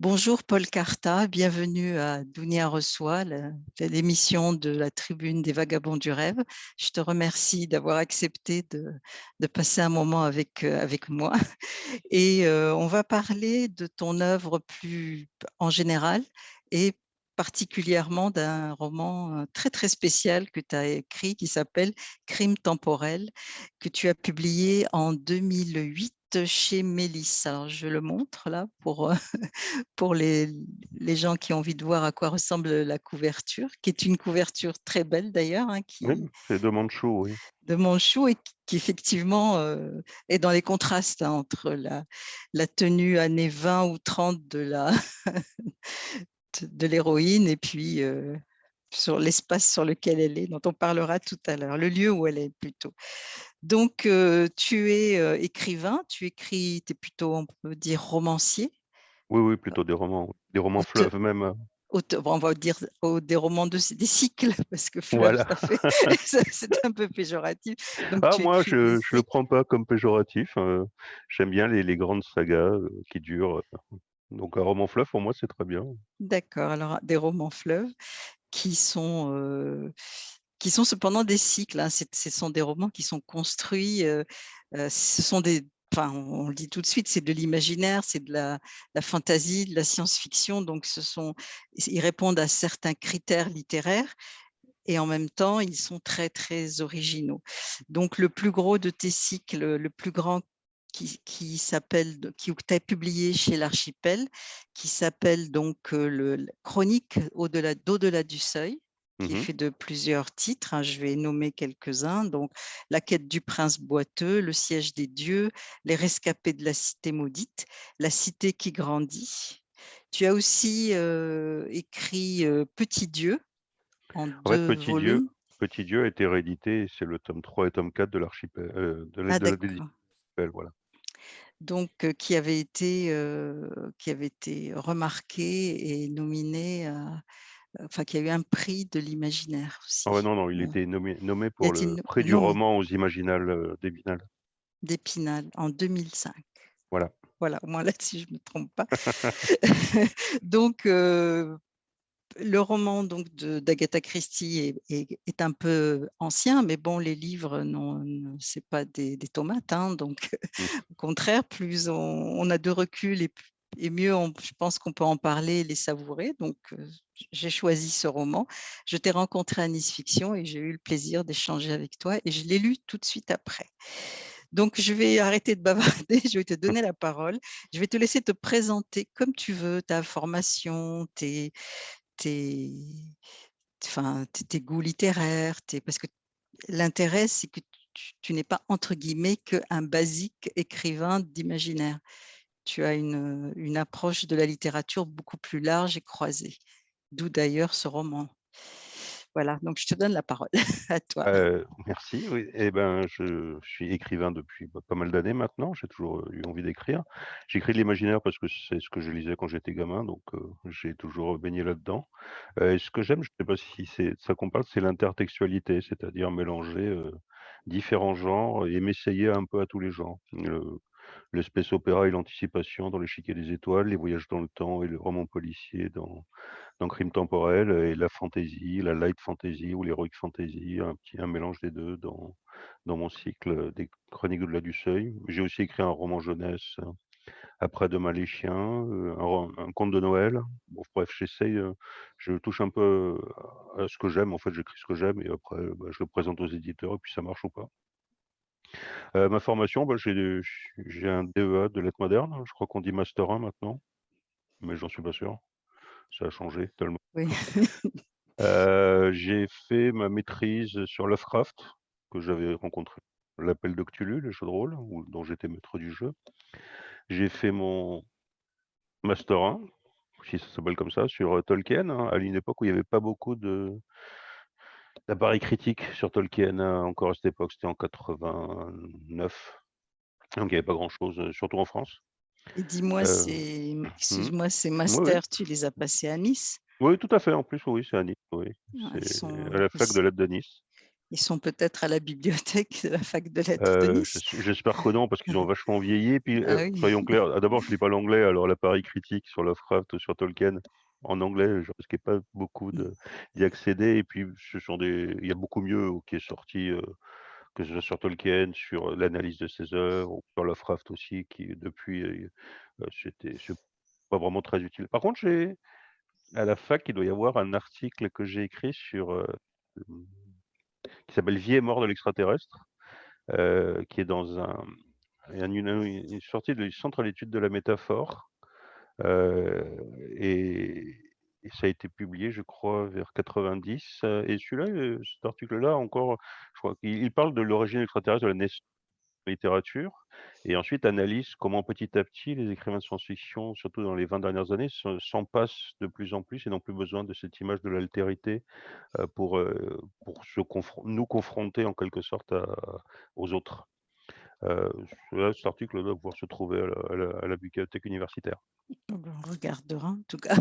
Bonjour Paul Carta, bienvenue à Dounia reçoit, l'émission de la tribune des vagabonds du rêve. Je te remercie d'avoir accepté de, de, passer un moment avec, euh, avec moi. Et euh, on va parler de ton œuvre plus en général et particulièrement d'un roman euh, très très spécial que tu as écrit qui s'appelle Crime temporel, que tu as publié en 2008 chez Mélisse. Alors, je le montre là pour, pour les, les, gens qui ont envie de voir à quoi ressemble la couverture, qui est une couverture très belle d'ailleurs. Hein, oui, c'est de Manchou, oui. De Manchou et qui effectivement est dans les contrastes hein, entre la, la tenue années 20 ou 30 de la de l'héroïne et puis sur l'espace sur lequel elle est, dont on parlera tout à l'heure, le lieu où elle est plutôt. Donc, tu es écrivain, tu écris, tu es plutôt, on peut dire, romancier. Oui, oui, plutôt des romans, des romans fleuves même. on va dire des romans de des cycles parce que fleuve, c'est un peu péjoratif. ah, moi, je ne le prends pas comme péjoratif. J'aime bien les, les, grandes sagas qui durent. Donc un roman fleuve, pour moi, c'est très bien. D'accord. Alors des romans fleuves qui sont qui sont cependant des cycles. Hein. Ce sont des romans qui sont construits. ce sont des Enfin, on le dit tout de suite, c'est de l'imaginaire, c'est de la, la fantaisie, de la science-fiction. Donc, ce sont, ils répondent à certains critères littéraires et en même temps, ils sont très, très originaux. Donc, le plus gros de tes cycles, le plus grand qui, qui s'appelle, qui as publié chez l'Archipel, qui s'appelle donc le Chronique au-delà d'au-delà du seuil, qui est mmh fait de plusieurs titres. Hein, je vais nommer quelques-uns. Donc, La quête du prince boiteux, Le siège des dieux, Les rescapés de la cité maudite, La cité qui grandit. Tu as aussi écrit Petit Dieu en deux Petit volumes. Dieu, Petit Dieu a été réédité, c'est le tome 3 et tome 4 de l'archipel, de ah, voilà. Donc, qui avait été, qui avait été remarqué et nominé à enfin, qui a eu un prix de l'imaginaire aussi. Ah non, non, il était nommé, nommé pour le prix du roman aux Imaginales d'Épinal. D'Épinal, en 2005. Voilà. Voilà, au moins là-dessus, je ne me trompe pas. donc, euh, le roman donc d'Agatha Christie est, est, un peu ancien, mais bon, les livres, non, c'est pas des, des tomates, hein, donc mmh. au contraire, plus on, on, a de recul et et mieux, je pense qu'on peut en parler et les savourer. Donc, j'ai choisi ce roman. Je t'ai rencontré à Nice Fiction et j'ai eu le plaisir d'échanger avec toi et je l'ai lu tout de suite après. Donc, je vais arrêter de bavarder, je vais te donner la parole. Je vais te laisser te présenter comme tu veux, ta formation, tes, tes, tes, goûts littéraires, parce que l'intérêt, c'est que tu, n'es pas, entre guillemets, qu'un basique écrivain d'imaginaire tu as une, approche de la littérature beaucoup plus large et croisée, d'où d'ailleurs ce roman. Voilà, donc je te donne la parole à toi. Euh, merci. Oui. Eh ben, je, suis écrivain depuis pas mal d'années maintenant. J'ai toujours eu envie d'écrire. J'écris de l'imaginaire parce que c'est ce que je lisais quand j'étais gamin, donc j'ai toujours baigné là-dedans. Euh, ce que j'aime, je ne sais pas si ça qu'on parle, c'est l'intertextualité, c'est-à-dire mélanger différents genres et m'essayer un peu à tous les genres l'espèce opéra et l'anticipation dans l'échiquier des étoiles, les voyages dans le temps et le roman policier dans, dans Crime temporel, et la fantasy, la light fantasy ou l'heroic fantasy, un petit mélange des deux dans, dans mon cycle des Chroniques au-delà du seuil. J'ai aussi écrit un roman jeunesse après Demain les chiens, euh, un, conte de Noël. Bref, j'essaye, euh, je touche un peu à ce que j'aime. En fait, j'écris ce que j'aime et après, bah, je le présente aux éditeurs et puis ça marche ou pas. Euh, ma formation, bah, j'ai un DEA de lettres modernes. Je crois qu'on dit master 1 maintenant, mais j'en suis pas sûr. Ça a changé tellement. Oui. Euh, j'ai fait ma maîtrise sur Lovecraft, que j'avais rencontré. L'appel de Cthulhu, le jeu de rôle, dont j'étais maître du jeu. J'ai fait mon master 1, si ça s'appelle comme ça, sur Tolkien, hein, à une époque où il n'y avait pas beaucoup de L'appareil critique sur Tolkien, hein, encore à cette époque, c'était en 89. Donc il n'y avait pas grand-chose, euh, surtout en France. Dis-moi, c'est, mmh. excuse-moi, ces masters, tu les as passés à Nice? Oui, tout à fait. En plus, oui, c'est à Nice. Oui. Ah, c'est à la fac de l'aide de Nice. Ils sont peut-être à la bibliothèque de la fac de lettres de je Nice? j'espère que non, parce qu'ils ont vachement vieilli. Puis, Ah soyons clairs, d'abord je lis pas l'anglais, alors la partie critique sur Lovecraft ou sur Tolkien en anglais, je risquais pas beaucoup Mmh. d'y accéder et puis ce sont des il y a beaucoup mieux qui est sorti, que ce soit sur Tolkien, sur, l'analyse de ses œuvres ou sur Lovecraft aussi qui depuis, heu, c'était pas vraiment très utile. Par contre, j'ai à la fac, il doit y avoir un article que j'ai écrit sur, mmh, qui s'appelle «Vie et mort de l'extraterrestre», qui est dans un un une une sortie du centre d'études de la métaphore, et ça a été publié, je crois, vers 90, heu et celui-là, cet article-là encore, je crois qu'il il parle de l'origine extraterrestre, de la naissance de littérature et ensuite analyse comment petit à petit les écrivains de science-fiction, surtout dans les 20 dernières années, se s'en passent de plus en plus et n'ont plus besoin de cette image de l'altérité, pour, pour se nous confronter en quelque sorte aux autres. Celui-là, cet article doit pouvoir se trouver à la à la à la bibliothèque universitaire. On regardera en tout cas.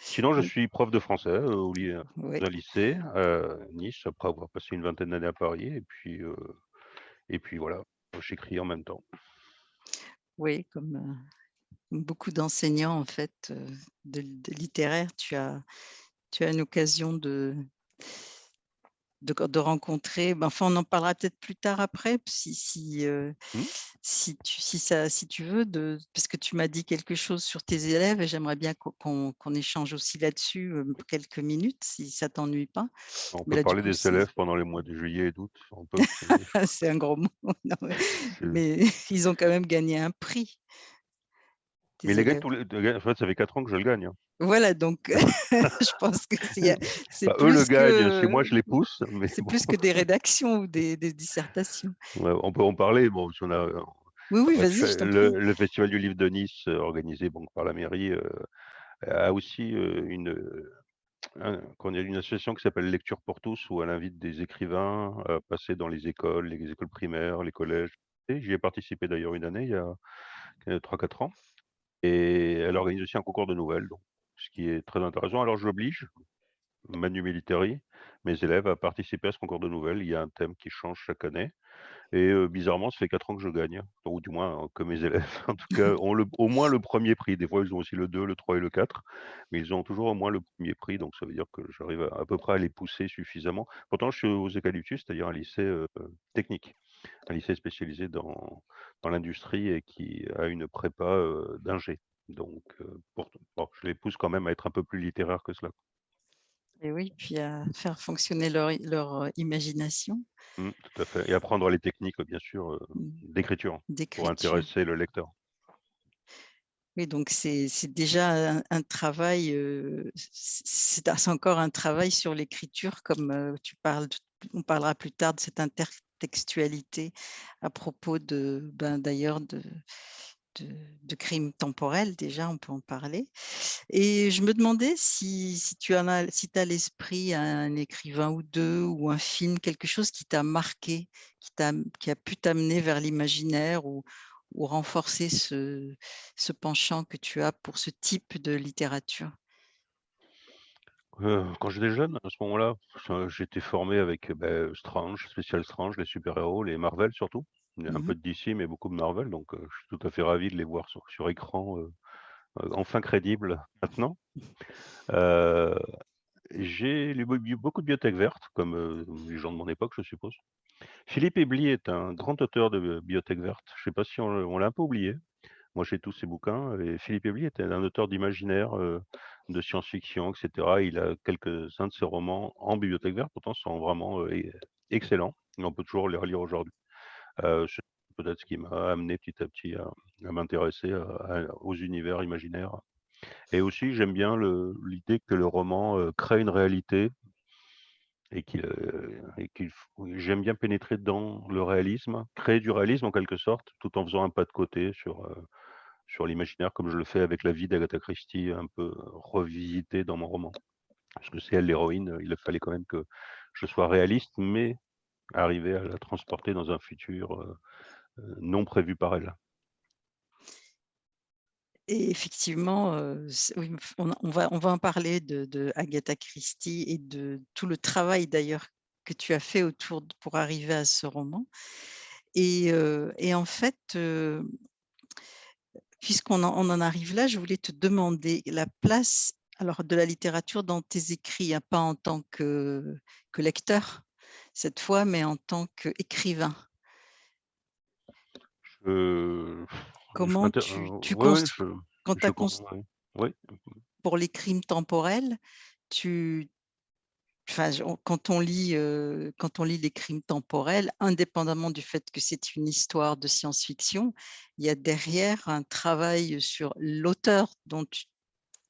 Sinon, je Oui. suis prof de français, heu, au Oui. un lycée, heu, Nice, après avoir passé une vingtaine d'années à Paris et puis, heu et puis voilà, j'écris en même temps. Oui, comme, beaucoup d'enseignants en fait, de de littéraire, tu as tu as une occasion de de co de rencontrer ben, enfin, on en parlera peut-être plus tard après, si si, heu, Mmh. si tu si ça si tu veux de parce que tu m'as dit quelque chose sur tes élèves et j'aimerais bien qu'on qu'on échange aussi là-dessus, heu, quelques minutes, si ça t'ennuie pas. On Mais peut là, parler coup, des élèves pendant les mois de juillet et d'août, on peut, c'est un gros mot, non mais ils ont quand même gagné un prix mais les gagnent élèves. tous les de en fait, ça fait 4 ans que je le gagne, hein. Voilà donc je pense que c'est Enfin, eux le moi je les pousse, c'est bon. plus que des rédactions ou des des dissertations. Ouais, on peut en parler, bon, si on a, heu, Oui, oui, bah, vas-y, le le festival du livre de Nice, heu, organisé donc par la mairie, heu, a aussi, une, un? Une association qui s'appelle Lecture pour tous où elle invite des écrivains à passer dans les écoles, les écoles primaires, les collèges j'y ai participé d'ailleurs une année il y a, heu, 3-4 ans et elle organise aussi un concours de nouvelles donc ce qui est très intéressant. Alors j'oblige, manu militari, mes élèves à participer à ce concours de nouvelles. Il y a un thème qui change chaque année et heu, bizarrement, ça fait 4 ans que je gagne, ou du moins que mes élèves, en tout cas, ont au moins le 1er prix. Des fois, ils ont aussi le 2, le 3 et le 4, mais ils ont toujours au moins le 1er prix, donc ça veut dire que j'arrive à peu près à les pousser suffisamment. Pourtant, je suis aux Eucalyptus, c'est-à-dire un lycée, heu, technique, un lycée spécialisé dans l'industrie et qui a une prépa, heu, d'ingé, donc heu, pour bon, je les pousse quand même à être un peu plus littéraires que cela. Et oui, puis à faire fonctionner leur imagination. Mmh, tout à fait et apprendre les techniques, bien sûr, Mmh. d'écriture pour intéresser le lecteur. Oui, donc c'est déjà un un travail, c'est encore un travail sur l'écriture comme, tu parles on parlera plus tard de cette intertextualité à propos de, ben, d'ailleurs de de crimes temporels, déjà, on peut en parler et je me demandais si tu as si as à l'esprit un écrivain ou 2 ou un film, quelque chose qui t'a marqué, qui a pu t'amener vers l'imaginaire ou renforcer ce penchant que tu as pour ce type de littérature? Heu, quand j'étais jeune, à ce moment-là, j'étais formé avec, beh, Strange, Spécial Strange, les super-héros, les Marvel surtout. Il y a un Mmh peu de DC, mais beaucoup de Marvel, donc je suis tout à fait ravi de les voir sur sur écran, enfin crédibles maintenant. Heu, j'ai lu be beaucoup de Bibliothèque Verte comme, les gens de mon époque, je suppose. Philippe Ebely est un grand auteur de Bibliothèque Verte. Je sais pas si on on l'a un peu oublié. Moi, j'ai tous ses bouquins et Philippe Ebely était un auteur d'imaginaire, de science-fiction et cetera. Il a quelques-uns de ses romans en Bibliothèque Verte, pourtant sont vraiment, e excellents et on peut toujours les relire aujourd'hui. C'est peut-être ce qui m'a amené petit à petit à m'intéresser à aux univers imaginaires et aussi j'aime bien l'idée que le roman, heu, crée une réalité et qu'il, j'aime bien pénétrer dans le réalisme, créer du réalisme en quelque sorte, tout en faisant un pas de côté sur, sur l'imaginaire comme je le fais avec la vie d'Agatha Christie, un peu revisitée dans mon roman. Parce que c'est elle l'héroïne, il fallait quand même que je sois réaliste, mais arriver à la transporter dans un futur, non prévu par elle. Et effectivement, on va on va en parler de Agatha Christie et de tout le travail d'ailleurs que tu as fait autour pour arriver à ce roman et en fait, puisqu'on en en arrive là, je voulais te demander la place alors de la littérature dans tes écrits, hein, pas en tant que que lecteur cette fois, mais en tant qu'écrivain? Comment tu ouais, je quand je ouais, pour les crimes temporels, tu enfin quand on lit, heu, quand on lit les crimes temporels, indépendamment du fait que c'est une histoire de science-fiction, il y a derrière un travail sur l'auteur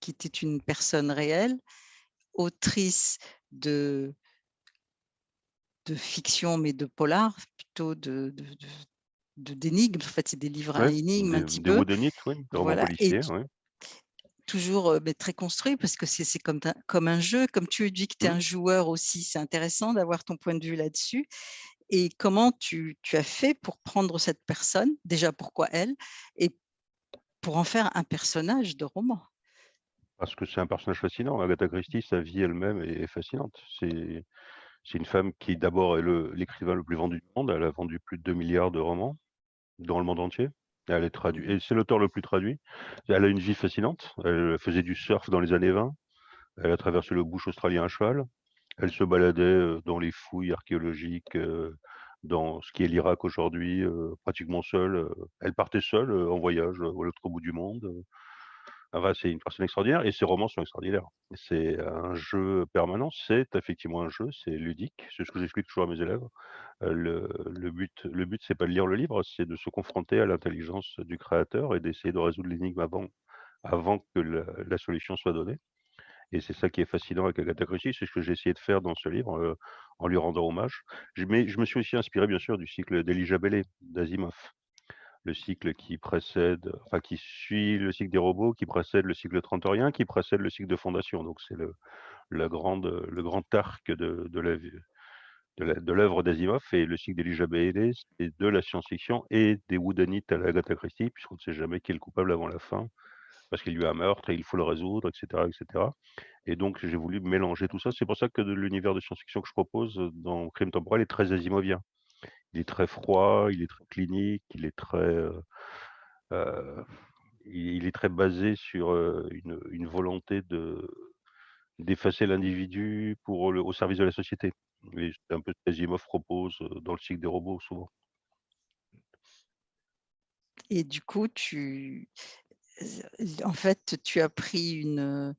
qui était une personne réelle, autrice de de fiction, mais de polar plutôt de d'énigmes. En fait, c'est des livres à énigmes un des petit des peu. oui, Voilà policiers, ouais. toujours, heu, beh, très construit parce que c'est comme comme un jeu, comme tu dis que tu es Mmh. un joueur aussi, c'est intéressant d'avoir ton point de vue là-dessus et comment tu tu as fait pour prendre cette personne? Déjà, pourquoi elle? Et pour en faire un personnage de roman? Parce que c'est un personnage fascinant. Agatha Christie, sa vie elle-même est fascinante. C'est c'est une femme qui d'abord est l'écrivain le plus vendu du monde. Elle a vendu plus de 2 000 000 de romans dans le monde entier. Elle est traduit mh. et c'est l'auteur le plus traduit. Elle a une vie fascinante. Elle faisait du surf dans les années 20. Elle a traversé le bush australien à cheval. Elle se baladait, heu, dans les fouilles archéologiques, heu, dans ce qui est l'Irak aujourd'hui, heu, pratiquement seule. Elle partait seule, en voyage, à l'autre bout du monde. Enfin, c'est une personne extraordinaire et ses romans sont extraordinaires. C'est un jeu permanent, c'est effectivement un jeu, c'est ludique. C'est ce que j'explique toujours à mes élèves. Le but le but, c'est pas de lire le livre, c'est de se confronter à l'intelligence du créateur et d'essayer de résoudre l'énigme avant que la solution soit donnée et c'est ça qui est fascinant avec Agatha Christie. C'est ce que j'ai essayé de faire dans ce livre, en lui rendant hommage. Je mais je me suis aussi inspiré bien sûr du cycle d'Elijah Ballet, d'Asimov. Le cycle qui précède qui suit le cycle des robots, qui précède le cycle trantorien, qui précède le cycle de Fondation. Donc c'est le grand arc de l'œuvre d'Asimov et le cycle d'Elijah Ballet, c'est de la science-fiction et des whodunits à la Agatha Christie, puisqu'on ne sait jamais qui est le coupable avant la fin, parce qu'il y a eu un meurtre et il faut le résoudre et cetera et donc j'ai voulu mélanger tout ça. C'est pour ça que l'univers de science-fiction que je propose, dans Crimes temporels est très asimovien. Il est très froid, il est très clinique, il est très, heu heu, il est très basé sur, heu, une volonté de d'effacer l'individu pour le au service de la société c'est un peu ce qu'Asimov propose, dans le cycle des robots souvent. Et du coup, tu en fait, tu as pris une,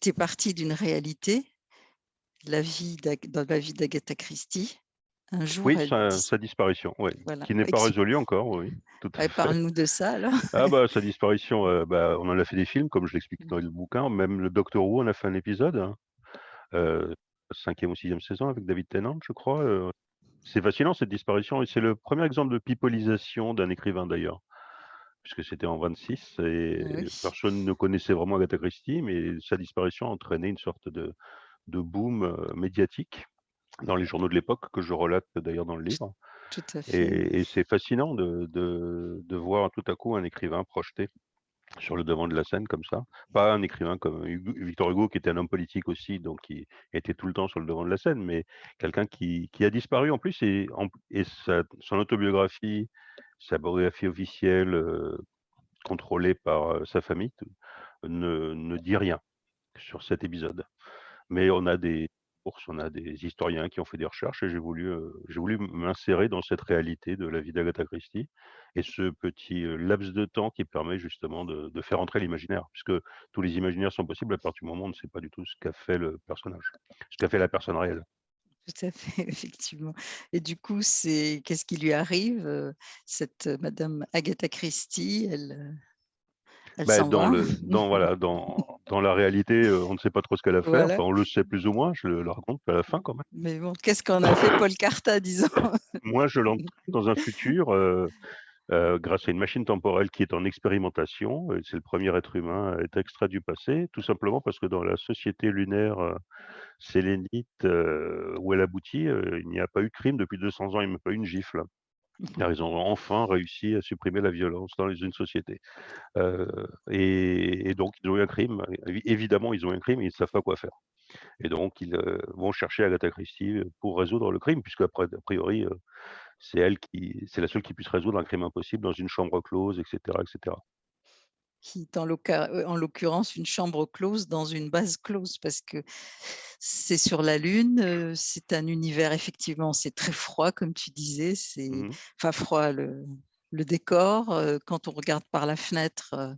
tu es parti d'une réalité, la vie dans la vie d'Agatha Christie. Un jour, Oui, elle sa dis sa disparition, voilà, qui n'est pas résolue encore, oui, ouais, parle-nous de ça alors? Ah bah, sa disparition, heu, bah, on en a fait des films comme je l'explique Mmh. dans le bouquin, même le Doctor Who en a fait un épisode, hein, heu, 5e ou 6e saison avec David Tennant, je crois, heu. C'est fascinant cette disparition et c'est le 1er exemple de pipolisation d'un écrivain d'ailleurs, puisque c'était en 26 et Oui. personne ne connaissait vraiment Agatha Christie, mais sa disparition a entraîné une sorte de de boom, médiatique dans les journaux de l'époque que je relate d'ailleurs dans le livre tout à fait. et et c'est fascinant de de de voir tout à coup un écrivain projeté sur le devant de la scène comme ça. Pas un écrivain comme Hugo Victor Hugo qui était un homme politique aussi, donc qui était tout le temps sur le devant de la scène, mais quelqu'un qui qui a disparu en plus et sa son autobiographie, sa biographie officielle, heu, contrôlée par, heu, sa famille ne ne dit rien sur cet épisode. Mais on a des on a des historiens qui ont fait des recherches et j'ai voulu, m m'insérer dans cette réalité de la vie d'Agatha Christie et ce petit, heu, laps de temps qui permet justement de de faire entrer l'imaginaire, puisque tous les imaginaires sont possibles à partir du moment où on ne sait pas du tout ce qu'a fait le personnage, ce qu'a fait la personne réelle. Tout à fait, effectivement et du coup, c'est qu'est-ce qui lui arrive, heu, cette madame Agatha Christie? Elle, s'en dans va? le dans voilà, dans dans la réalité, heu, on ne sait pas trop ce qu'elle a fait, Voilà. enfin on le sait plus ou moins, je le le raconte à la fin quand même. Mais bon, qu'est-ce qu'en a fait Paul Cartat, disons? Moi, je l'entraîne dans un futur, heu heu, grâce à une machine temporelle qui est en expérimentation c'est le 1er être humain à être extrait du passé, tout simplement parce que dans la société lunaire, sélénite, où elle aboutit, il n'y a pas eu de crime depuis 200 ans, il y a même pas eu une gifle. Car ils ont enfin réussi à supprimer la violence dans une société, et donc ils ont eu un crime, évi évidemment, ils ont eu un crime et ils savent pas quoi faire. et donc ils, vont chercher Agatha Christie, pour résoudre le crime puisque a priori, c'est elle qui c'est la seule qui puisse résoudre un crime impossible dans une chambre close et cetera et cetera. Qui est en heu, en l'occurrence une chambre close dans une base close parce que c'est sur la lune, c'est un univers effectivement, c'est très froid comme tu disais, c'est Mmh enfin froid, le le décor, quand on regarde par la fenêtre,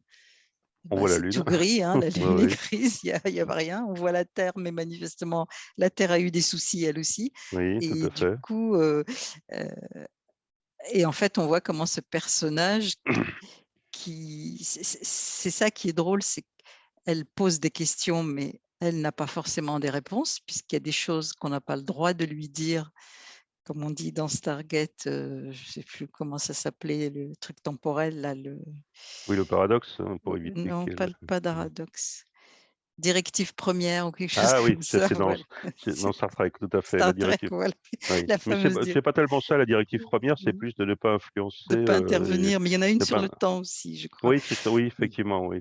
On bah, voit la c'est lune. tout gris, hein, la lune est grise, il y a a rien. On voit la terre, mais manifestement la terre a eu des soucis elle aussi Oui, tout et à du fait. coup, heu heu et en fait, on voit comment ce personnage qui c'est ça qui est drôle, c'est qu'elle pose des questions, mais elle n'a pas forcément des réponses puisqu'il y a des choses qu'on n'a pas le droit de lui dire, comme on dit dans Stargate, heu, je sais plus comment ça s'appelait le truc temporel là, le Oui, le paradoxe, hein, pour Ou éviter non, pas qu'elle l pas mmh. d'aradoxe. Directive 1re ou quelque chose Ah oui, comme ça ça, c'est dans voilà. c'est dans Star Trek, tout à fait, la Trek, directive voilà, oui, c'est pas pas tellement ça la directive 1re, c'est Mmh. plus de ne pas influencer, De pas heu et intervenir, mais il y en a une sur pas le temps aussi, je crois. oui, oui, Mmh. effectivement, oui.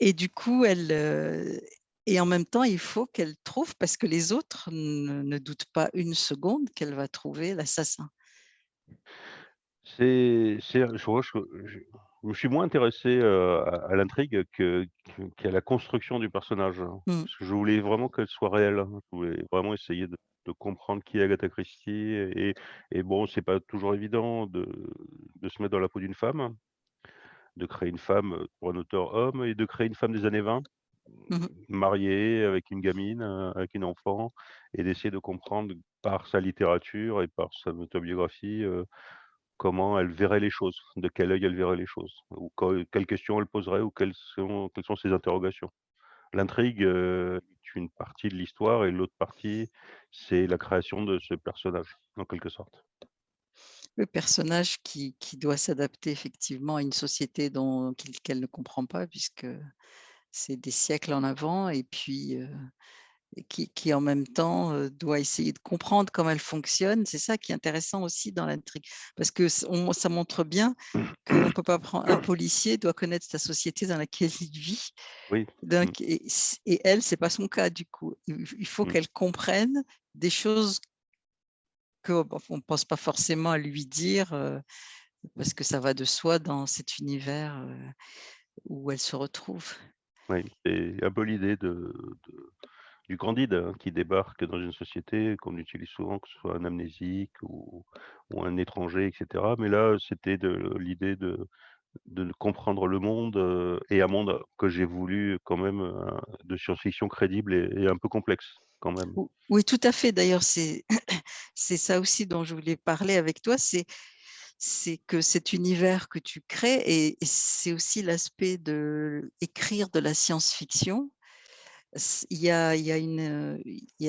Et du coup, elle, heu et en même temps, il faut qu'elle trouve parce que les autres ne ne doutent pas une seconde qu'elle va trouver l'assassin. C'est c'est je vois je je suis moins intéressé, à à l'intrigue que qu'à la construction du personnage, hein, Mmh. parce que je voulais vraiment qu'elle soit réelle, hein. Je voulais vraiment essayer de de comprendre qui est Agatha Christie et et bon, c'est pas toujours évident de de se mettre dans la peau d'une femme, de créer une femme, pour un auteur homme et de créer une femme des années 20, Mmh mh. mariée avec une gamine, avec une enfant et d'essayer de comprendre par sa littérature et par son autobiographie, comment elle verrait les choses, de quel œil elle verrait les choses ou que quelles questions elle poserait ou quelles sont quelles sont ses interrogations. L'intrigue, heu, est une partie de l'histoire et l'autre partie, c'est la création de ce personnage, en quelque sorte. Le personnage qui qui doit s'adapter effectivement à une société qu'elle ne comprend pas puisque c'est des siècles en avant et puis, heu et qui qui en même temps, heu, doit essayer de comprendre comment elle fonctionne. C'est ça qui est intéressant aussi dans l'intrigue parce que on ça montre bien qu'on peut pas prendre un policier doit connaître sa société dans laquelle il vit, Oui, mmh. donc et et elle, c'est pas son cas du coup. Il faut Mmh. qu'elle comprenne des choses que bah, on pense pas forcément à lui dire, heu, parce que ça va de soi dans cet univers, heu, où elle se retrouve. Oui, c'est un peu l'idée de de du Candide, hein, qui débarque dans une société qu'on utilise souvent, que ce soit un amnésique ou un étranger et cetera, mais là, c'était de l'idée de de comprendre le monde, heu et un monde que j'ai voulu quand même, heu, de science-fiction crédible et un peu complexe, quand même. Oui, tout à fait, d'ailleurs, c'est ça aussi dont je voulais parler avec toi, c'est que cet univers que tu crées et et c'est aussi l'aspect d'écrire de la science-fiction. Il y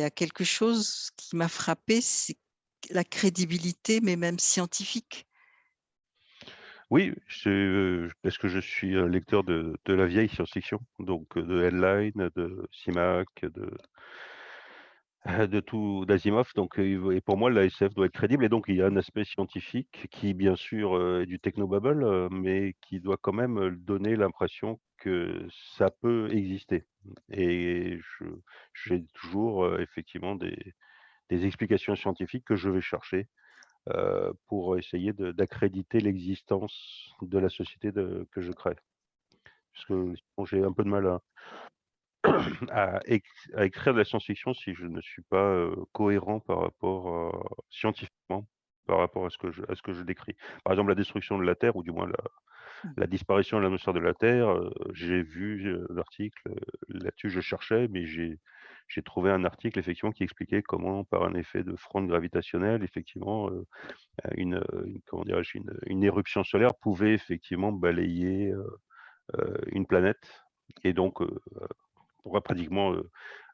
a quelque chose qui m'a frappée, c'est la crédibilité, mais même scientifique. Oui, heu, parce que je suis un lecteur de la vieille science-fiction, donc heu, de Heinlein, de Simak, de tout d'Asimov, donc et pour moi, la SF doit être crédible et donc il y a un aspect scientifique qui, bien sûr, est du technobabble, mais qui doit quand même, donner l'impression que ça peut exister et j'ai toujours, effectivement des des explications scientifiques que je vais chercher, pour essayer d'accréditer l'existence de la société que je crée. Parce que j'ai un peu de mal à à éc à écrire de la science-fiction si je ne suis pas, cohérent par rapport scientifiquement, par rapport à ce que je à ce que je décris. Par exemple, la destruction de la Terre ou du moins la. La disparition de l'atmosphère de la Terre, heu, j'ai vu, heu, l'article, heu, là-dessus, je cherchais, mais j'ai trouvé un article effectivement qui expliquait comment par un effet de fronde gravitationnelle, effectivement, une, une éruption solaire pouvait effectivement balayer, une planète. Et donc pratiquement,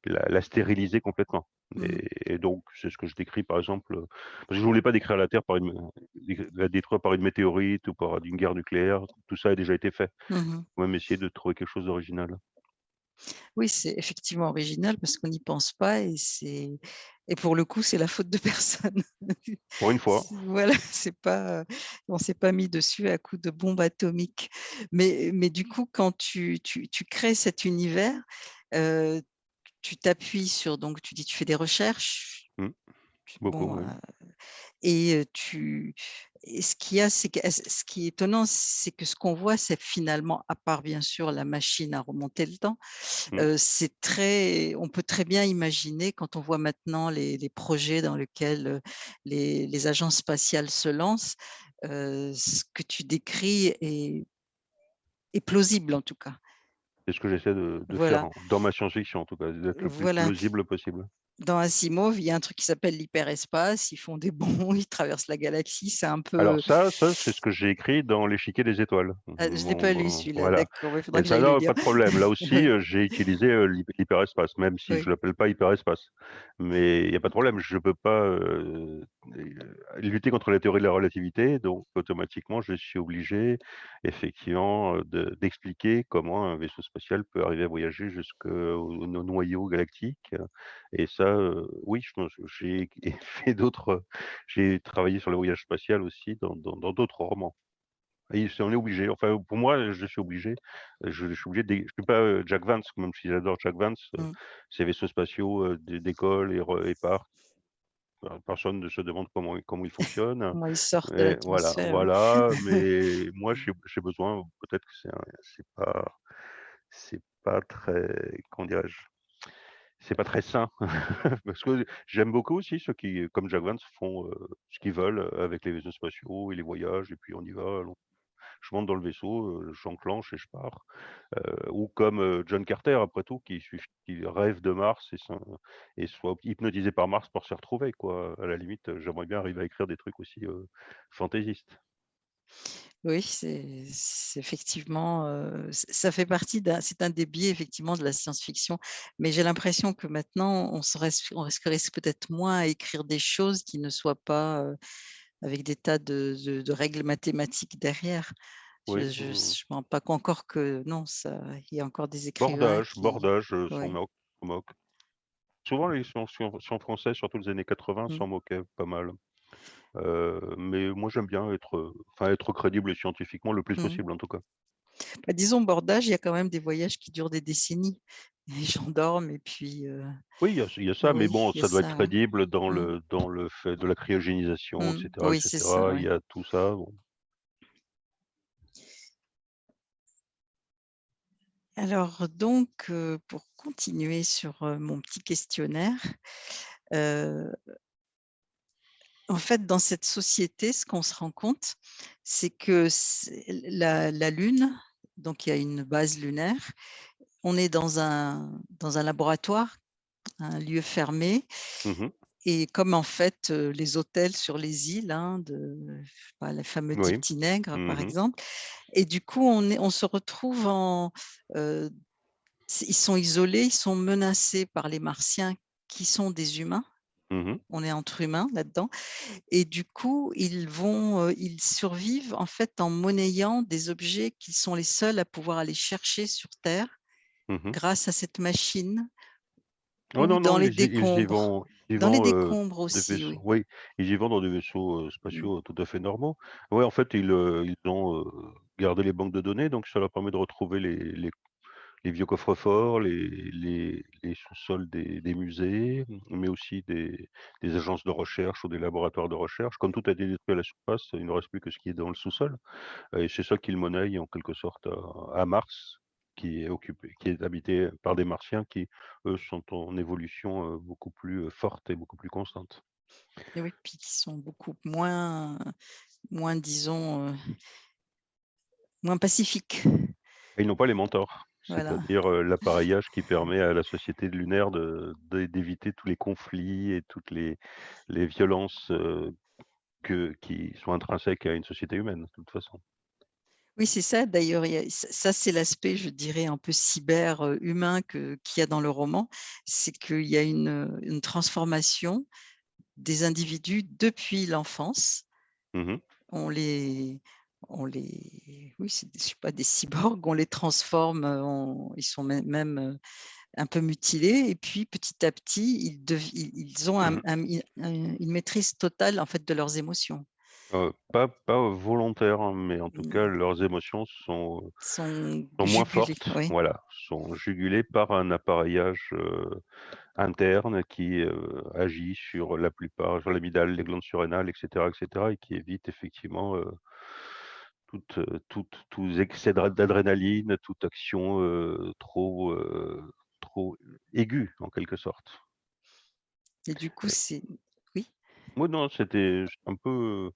la la stériliser complètement Mmh. et et donc c'est ce que je décris par exemple, heu, parce que je voulais pas décrire la Terre par une la détruire par une météorite ou par une guerre nucléaire, tout ça a déjà été fait. Mh. Faut même essayer de trouver quelque chose d'original. Oui, c'est effectivement original parce qu'on n'y pense pas et c'est et pour le coup, c'est la faute de personne. Pour une fois. Voilà, c'est pas, heu, on s'est pas mis dessus à coups de bombe atomique. Mais mais du coup, quand tu tu tu crées cet univers, heu, tu t'appuies sur donc tu dis tu fais des recherches, Mmh. Beaucoup, bon, et tu et ce qu'il y a, c'est ce qui est étonnant, c'est que ce qu'on voit, c'est finalement, à part bien sûr la machine à remonter le temps, Mmh. c'est très on peut très bien imaginer quand on voit maintenant les les projets dans lesquels, les les agences spatiales se lancent, ce que tu décris est est plausible en tout cas. C'est ce que j'essaie de de faire Voilà. dans ma science-fiction en tout cas, d'être le plus Voilà. plausible possible. Dans Asimov, il y a un truc qui s'appelle l'hyperespace, ils font des bonds, ils traversent la galaxie, c'est un Alors peu ça ça, c'est ce que j'ai écrit dans L'échiquier des étoiles. Ah, je l'ai Mon pas lu celui-là, voilà d'accord, il que ça là, pas de problème. Là aussi, heu, j'ai utilisé, heu, l'hy l'hyperespace, même si je Oui. l'appelle pas hyperespace. Mais il y a pas de problème, je peux pas, heu, lutter contre la théorie de la relativité, donc automatiquement, je suis obligé effectivement, de d'expliquer comment un vaisseau spatial peut arriver à voyager jusqu'au no noyau galactique et ça, heu, oui, j'ai fait d'autres j'ai travaillé sur le voyage spatial aussi dans d'autres romans. Et on est obligé, enfin pour moi, je suis obligé, je je suis obligé de je suis pas, Jack Vance, même si j'adore Jack Vance, Mmh. ces vaisseaux spatiaux, décollent et et partent. Personne ne se demande comment comment ils fonctionnent Comment ils sortent de et voilà ouais. voilà, mais moi j'ai besoin peut-être que c'est pas c'est pas très, comment dirais-je? C'est pas très sain parce que j'aime beaucoup aussi ceux qui, comme Jack Vance, font, heu, ce qu'ils veulent avec les vaisseaux spatiaux et les voyages et puis on y va, je monte dans le vaisseau, j'enclenche et je pars. Ou comme, John Carter après tout qui rêve de Mars et soit hypnotisé par Mars pour s'y retrouver quoi. À la limite, j'aimerais bien arriver à écrire des trucs aussi, fantaisistes. Oui, c'est effectivement, ça fait partie c'est un des biais effectivement de la science-fiction, mais j'ai l'impression que maintenant on se risquerait peut-être moins à écrire des choses qui ne soient pas, avec des tas de de de règles mathématiques derrière. Je Oui, je oui, oui. je me rends pas qu'encore que non, ça il y a encore des écrivains Bordage, qui bordage, s'en oui. moquent s'en moquent. Souvent les science-fiction français, surtout les années 80 Mmh. s'en moquaient pas mal. Heu, mais moi j'aime bien être, enfin être crédible scientifiquement le plus Mmh. possible en tout cas. Bah, disons bordage, il y a quand même des voyages qui durent des décennies. Les gens dorment et puis, Oui, il y a il y a ça, mais bon, ça doit être ça, crédible dans Mmh. le dans le fait de la cryogénisation et Mmh. Oui, c'est ça. Il y a tout ça, bon. Alors donc, pour continuer sur, mon petit questionnaire, en fait, dans cette société, ce qu'on se rend compte, c'est que la Lune, donc il y a une base lunaire, on est dans un dans un laboratoire, un lieu fermé Mmh mh. et comme en fait, heu, les hôtels sur les îles, hein, de je sais pas, les fameux 10 Oui. petits nègres, Mmh par exemple et du coup, on est on se retrouve en, heu, s ils sont isolés, ils sont menacés par les martiens qui sont des humains. Mmh mh. On est entre humains là-dedans et du coup, ils vont, ils survivent en fait en monnayant des objets qu'ils sont les seuls à pouvoir aller chercher sur terre Mmh mh. grâce à cette machine Oh non, dans non, les ils ils décombres. vont ils Dans vont, décombres aussi, vaisseaux oui. oui, ils y vont dans des vaisseaux, Mmh. spatiaux tout à fait normaux. Ouais, en fait, ils, ont, gardé les banques de données, donc ça leur permet de retrouver les les les vieux coffres-forts, les les les sous-sols des des musées, mais aussi des des agences de recherche ou des laboratoires de recherche. Comme tout a été détruit à la surface, il ne reste plus que ce qui est dans le sous-sol et c'est ça qu'ils monnaient en quelque sorte à à Mars, qui est occupé qui est habité par des Martiens qui, eux, sont en évolution, heu, beaucoup plus, heu, forte et beaucoup plus constante. Et oui, puis qui sont beaucoup moins moins disons, heu moins pacifiques. Et ils n'ont pas les mentors, Voilà. c'est-à-dire, l'appareillage qui permet à la société lunaire de d'éviter tous les conflits et toutes les les violences, que qui sont intrinsèques à une société humaine, de toute façon. Oui, c'est ça d'ailleurs, ça c'est l'aspect, je dirais, un peu cyber, heu, humain que qu'il y a dans le roman. C'est qu'il y a une, transformation des individus depuis l'enfance. Mmh mh. On les on les oui, je sais pas, des cyborgs, on les transforme, en ils sont mê même, heu, un peu mutilés et puis petit à petit, ils ont un Mmh un un une maîtrise totale, en fait, de leurs émotions. Heu, pas pas volontaire, hein, mais en tout cas, Mmh. leurs émotions sont Sont sont moins fortes, oui. voilà, sont jugulées par un appareillage, interne qui, agit sur la plupart sur l'amygdale, les glandes surrénales et cetera et qui évite effectivement, toute, toute tout excès d'ad d'adrénaline, toute action, heu, trop, heu, trop aiguë en quelque sorte. Et du coup, c'est oui? oui, non, c'était un peu,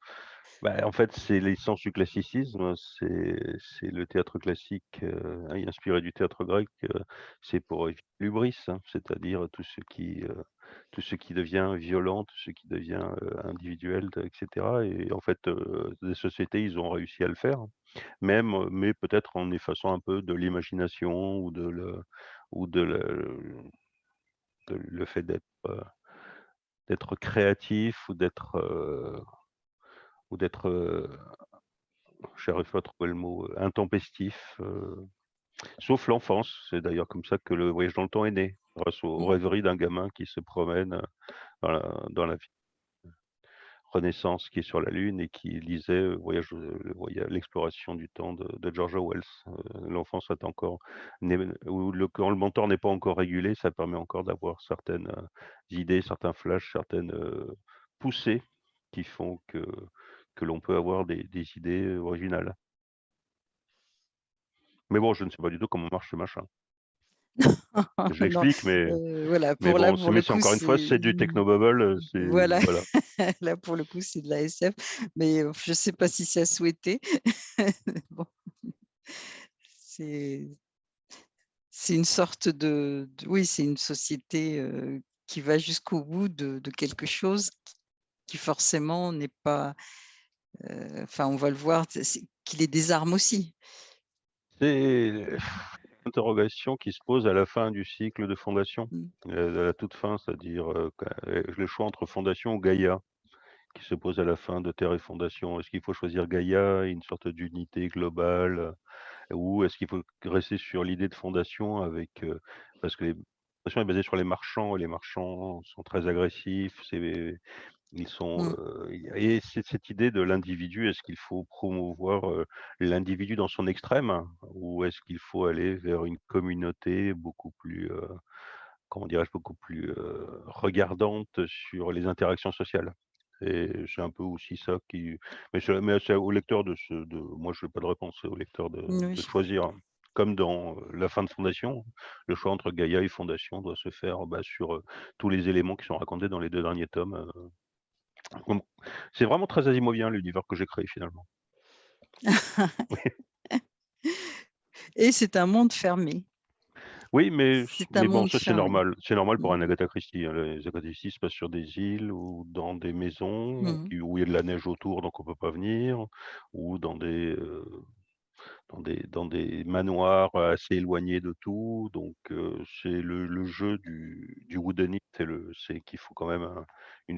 Bah, en fait, c'est l'essence du classicisme, c'est c'est le théâtre classique, hein, inspiré du théâtre grec, heu, c'est pour éviter l'hubris, hein, c'est-à-dire tout ce qui, heu, tout ce qui devient violent, tout ce qui devient, individuel de et en fait, les sociétés, ils ont réussi à le faire, hein. même, mais peut-être en effaçant un peu de l'imagination ou de le ou de le de le fait d'être, d'être créatif ou d'être, ou d'être, heu J'arrive pas à trouver le mot, heu, intempestif, heu, sauf l'enfance. C'est d'ailleurs comme ça que le voyage dans le temps est né, grâce aux Mmh. rêveries d'un gamin qui se promène, dans la dans la vie Renaissance qui est sur la lune et qui lisait, voyage, l'exploration du temps de de George Orwell. Heu, l'enfance est encore où le quand le mentor n'est pas encore régulé, ça permet encore d'avoir certaines, idées, certains flashs, certaines, poussées qui font que que l'on peut avoir des des idées, heu, originales. Mais bon, je ne sais pas du tout comment marche ce machin. Je l'explique, mais heu, voilà, pour bon, mais coup, encore une fois, c'est du technobubble, c'est voilà, voilà. là, pour le coup, c'est de la SF, mais heu, je sais pas si c'est à souhaiter. Bon, c'est une sorte de oui, c'est une société, qui va jusqu'au bout de de quelque chose qui forcément n'est pas, enfin, on va le voir, qui les désarme aussi. C'est l'interrogation qui se pose à la fin du cycle de fondation, Mmh, heu, à la toute fin, c'est-à-dire, heu, le choix entre fondation ou Gaïa qui se pose à la fin de Terre et fondation. Est-ce qu'il faut choisir Gaïa, une sorte d'unité globale, ou est-ce qu'il faut rester sur l'idée de fondation avec, parce que les fondation est basée sur les marchands et les marchands sont très agressifs, c'est Ils sont, mmh. et c'est cette idée de l'individu, est-ce qu'il faut promouvoir, l'individu dans son extrême? Ou est-ce qu'il faut aller vers une communauté beaucoup plus, comment dirais-je? Beaucoup plus, regardante sur les interactions sociales? Et c'est un peu aussi ça qui mais c'est au lecteur de se de moi je n'ai pas de réponse, c'est au lecteur de choisir. Comme dans, la fin de Fondation, le choix entre Gaïa et Fondation doit se faire, bah, sur, tous les éléments qui sont racontés dans les 2 derniers tomes. C'est vraiment très asimovien l'univers que j'ai créé finalement. Et c'est un monde fermé. Oui, mais bon, ça c'est normal. C'est normal pour un Agatha Christie, hein. Les Agatha Christie se passent sur des îles ou dans des maisons qui où il y a de la neige autour, donc on peut pas venir, ou dans des, heu, dans des dans des manoirs assez éloignés de tout, donc heu, c'est le le jeu du du whodunit, c'est qu'il faut quand même un une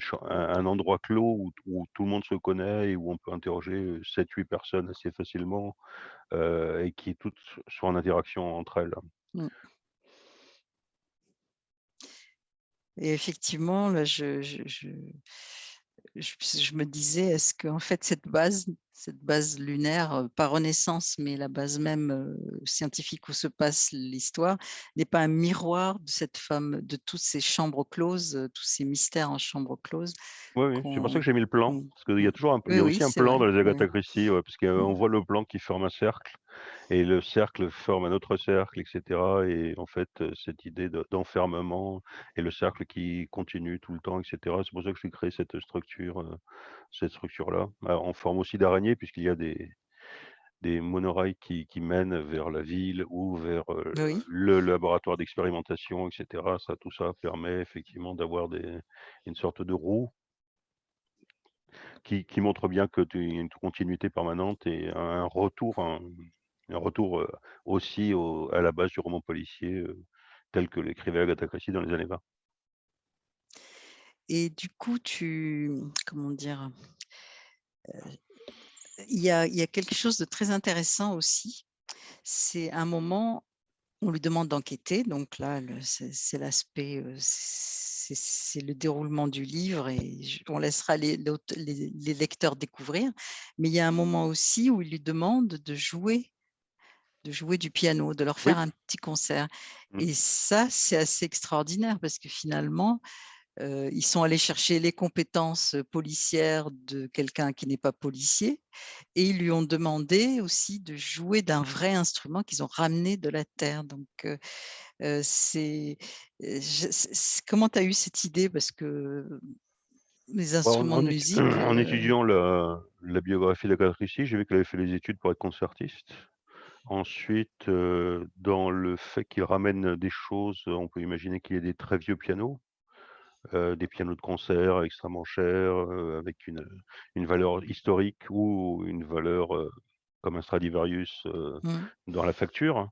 endroit clos où où tout le monde se connaît et où on peut interroger, heu, 7-8 personnes assez facilement et qui toutes sont en interaction entre elles. Mmh. Et effectivement, là, je je je je je me disais: «Est-ce qu'en fait cette base cette base lunaire, pas Renaissance, mais la base même, scientifique où se passe l'histoire, n'est pas un miroir de cette femme de toutes ces chambres closes, tous ces mystères en chambre close Oui, oui, c'est pour ça que j'ai mis le plan, qu'on» parce qu'il y a toujours un il y Oui, a oui, aussi un plan vrai. dans les Oui. Agatha Christie, ouais, parce qu'on Mmh. voit le plan qui forme un cercle et le cercle forme un autre cercle et cetera et en fait, cette idée de d'enfermement et le cercle qui continue tout le temps et cetera. C'est pour ça que j'ai créé cette structure, cette structure-là, en forme aussi d'araignée puisqu'il y a des des monorails qui qui mènent vers la ville ou vers, Oui. le laboratoire d'expérimentation et cetera. Ça, tout ça permet effectivement d'avoir une sorte de roue qui qui montre bien que tu il y a une continuité permanente et un retour un un retour, heu, aussi au à la base du roman policier, heu, tel que l'écrivait Agatha Christie dans les années 20. Et du coup, tu comment dire? Il y a il y a quelque chose de très intéressant aussi, c'est un moment On lui demande d'enquêter, donc là, c'est l'aspect, heu, c'est le déroulement du livre et on laissera les l'aute les les lecteurs découvrir. Mais il y a un moment aussi où il lui demande de jouer de jouer du piano, de leur Oui. faire un petit concert Mmh. et ça, c'est assez extraordinaire parce que finalement, ils sont allés chercher les compétences, policières de quelqu'un qui n'est pas policier et ils lui ont demandé aussi de jouer d'un vrai instrument qu'ils ont ramené de la terre donc c'est, comment tu as eu cette idée? Parce que les Bah, en instruments de en étu musique, en étudiant la la biographie d'Agatha Christie, j'ai vu qu'elle avait fait les études pour être concertiste. Ensuite, dans le fait qu'il ramène des choses, on peut imaginer qu'il y ait des très vieux pianos, heu, des pianos de concert extrêmement chers, heu, avec une, une valeur historique ou une valeur, heu, comme un Stradivarius, Mmh. dans la facture.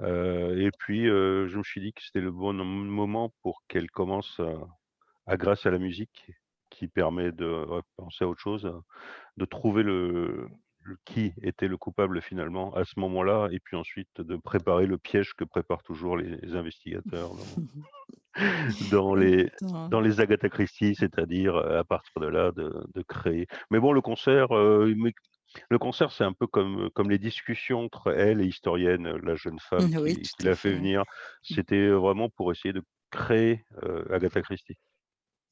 Et puis, je me suis dit que c'était le bon moment pour qu'elle commence à à grâce à la musique qui permet de, penser à autre chose, de trouver le le qui était le coupable finalement à ce moment-là et puis ensuite de préparer le piège que préparent toujours les investigateurs dans les dans les Agatha Christie, c'est-à-dire, heu, à partir de là, de de créer mais bon le concert, m'est le concert, c'est un peu comme, comme les discussions entre elle et l'historienne, la jeune femme Mmh, oui, qui l'a fait venir. Mmh. C'était, vraiment pour essayer de créer, Agatha Christie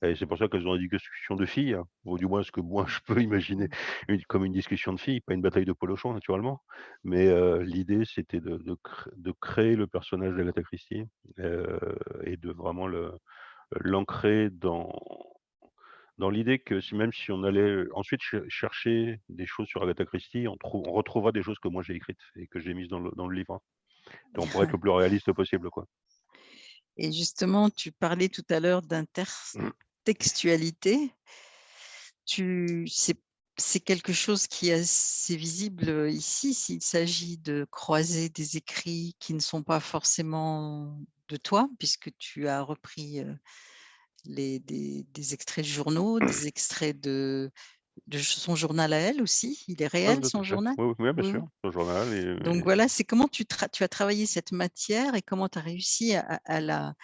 et c'est pour ça qu'elles ont dit discussion de filles, ou du moins ce que moi je peux imaginer Mmh. une comme une discussion de filles, pas une bataille de polochons naturellement. Mais l'idée c'était de de cré de créer le personnage d'Agatha Christie, et de vraiment l'ancrer dans dans l'idée que même si on allait ensuite cher chercher des choses sur Agatha Christie, on trou on retrouvera des choses que moi j'ai écrites et que j'ai mises dans le dans le livre. Donc pour être le plus réaliste possible, quoi. Et justement, tu parlais tout à l'heure d'intertextualité. Tu c'est quelque chose qui est assez visible, heu, ici, s'il s'agit de croiser des écrits qui ne sont pas forcément de toi, puisque tu as repris, les des des extraits de journaux, des extraits de de son journal à elle aussi? Il est Ouais, réel à son journal? Oui, bien Oui, sûr, son journal et Donc voilà, c'est comment tu as travaillé cette matière et comment tu as réussi à la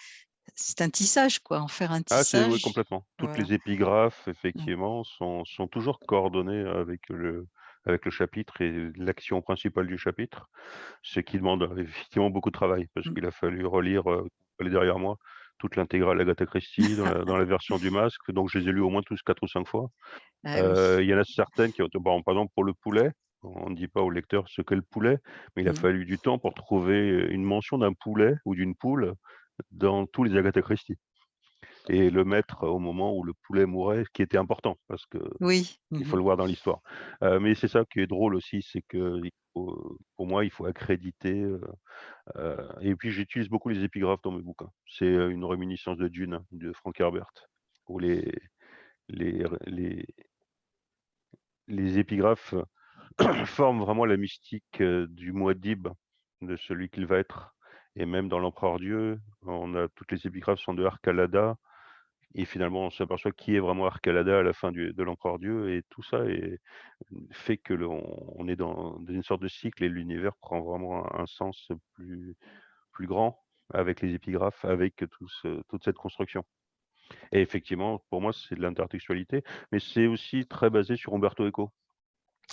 c'est un tissage quoi, en faire un Ah c'est oui, tissage? complètement. Toutes Voilà. les épigraphes Mmh. effectivement sont sont toujours coordonnées avec le avec le chapitre et l'action principale du chapitre. Ce qui demande effectivement beaucoup de travail parce Mmh. qu'il a fallu relire, est derrière moi, toute l'intégrale Agatha Christie dans la dans la version du masque, donc je les ai lus au moins tous 4 ou 5 fois. Ah oui. Heu, il y en a certaines qui ont bon, par exemple pour le poulet, on ne dit pas au lecteur ce qu'est le poulet, mais il a Mmh. fallu du temps pour trouver une mention d'un poulet ou d'une poule dans tous les Agatha Christie et le mettre au moment où le poulet mourait, ce qui était important parce qu'il Oui. Mmh faut mh. le voir dans l'histoire. Heu, mais c'est ça qui est drôle aussi, c'est faut pour moi, il faut accréditer, heu heu et puis j'utilise beaucoup les épigraphes dans mes bouquins. C'est, une réminiscence de Dune de Frank Herbert où les les les les épigraphes forment vraiment la mystique, du Mouad'Dib, de celui qu'il va être et même dans l'Empereur Dieu, on a toutes les épigraphes sont de Harquelada et finalement on s'aperçoit qui est vraiment Harquelada à la fin du de l'Empereur Dieu et tout ça est fait que on est dans dans une sorte de cycle et l'univers prend vraiment un un sens plus plus grand avec les épigraphes, avec tout ce toute cette construction et effectivement, pour moi, c'est de l'intertextualité, mais c'est aussi très basé sur Umberto Eco.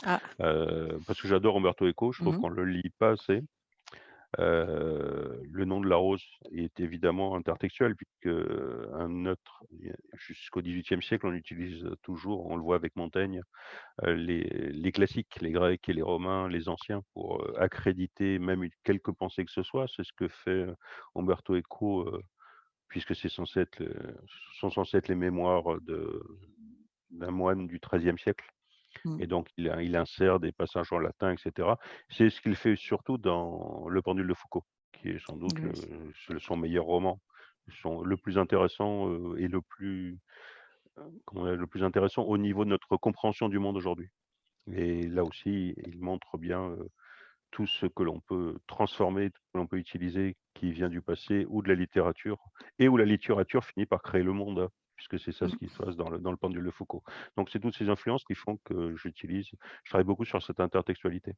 Ah. Heu, parce que j'adore Umberto Eco, je trouve Mmh mh. qu'on le lit pas assez. Le nom de la rose est évidemment intertextuel puisqu'un autre jusqu'au XVIIIe siècle, on utilise toujours, on le voit avec Montaigne, les les classiques, les Grecs et les Romains, les anciens pour, accréditer même une quelque pensée que ce soit. C'est ce que fait Umberto Eco, puisque c'est censé être sont censés être les mémoires d'un moine du XIIIe siècle Mmh. et donc il in il insère des passages en latin et cetera. C'est ce qu'il fait surtout dans Le Pendule de Foucault, qui est sans doute Oui. c'est son meilleur roman. Son le plus intéressant, heu et le plus, dire? Le plus intéressant au niveau de notre compréhension du monde aujourd'hui et là aussi, il montre bien, tout ce que l'on peut transformer, tout ce que l'on peut utiliser qui vient du passé ou de la littérature et où la littérature finit par créer le monde, puisque c'est ça ce qui Mmh. se passe dans le dans Le Pendule de Foucault. Donc c'est toutes ces influences qui font que j'utilise je travaille beaucoup sur cette intertextualité.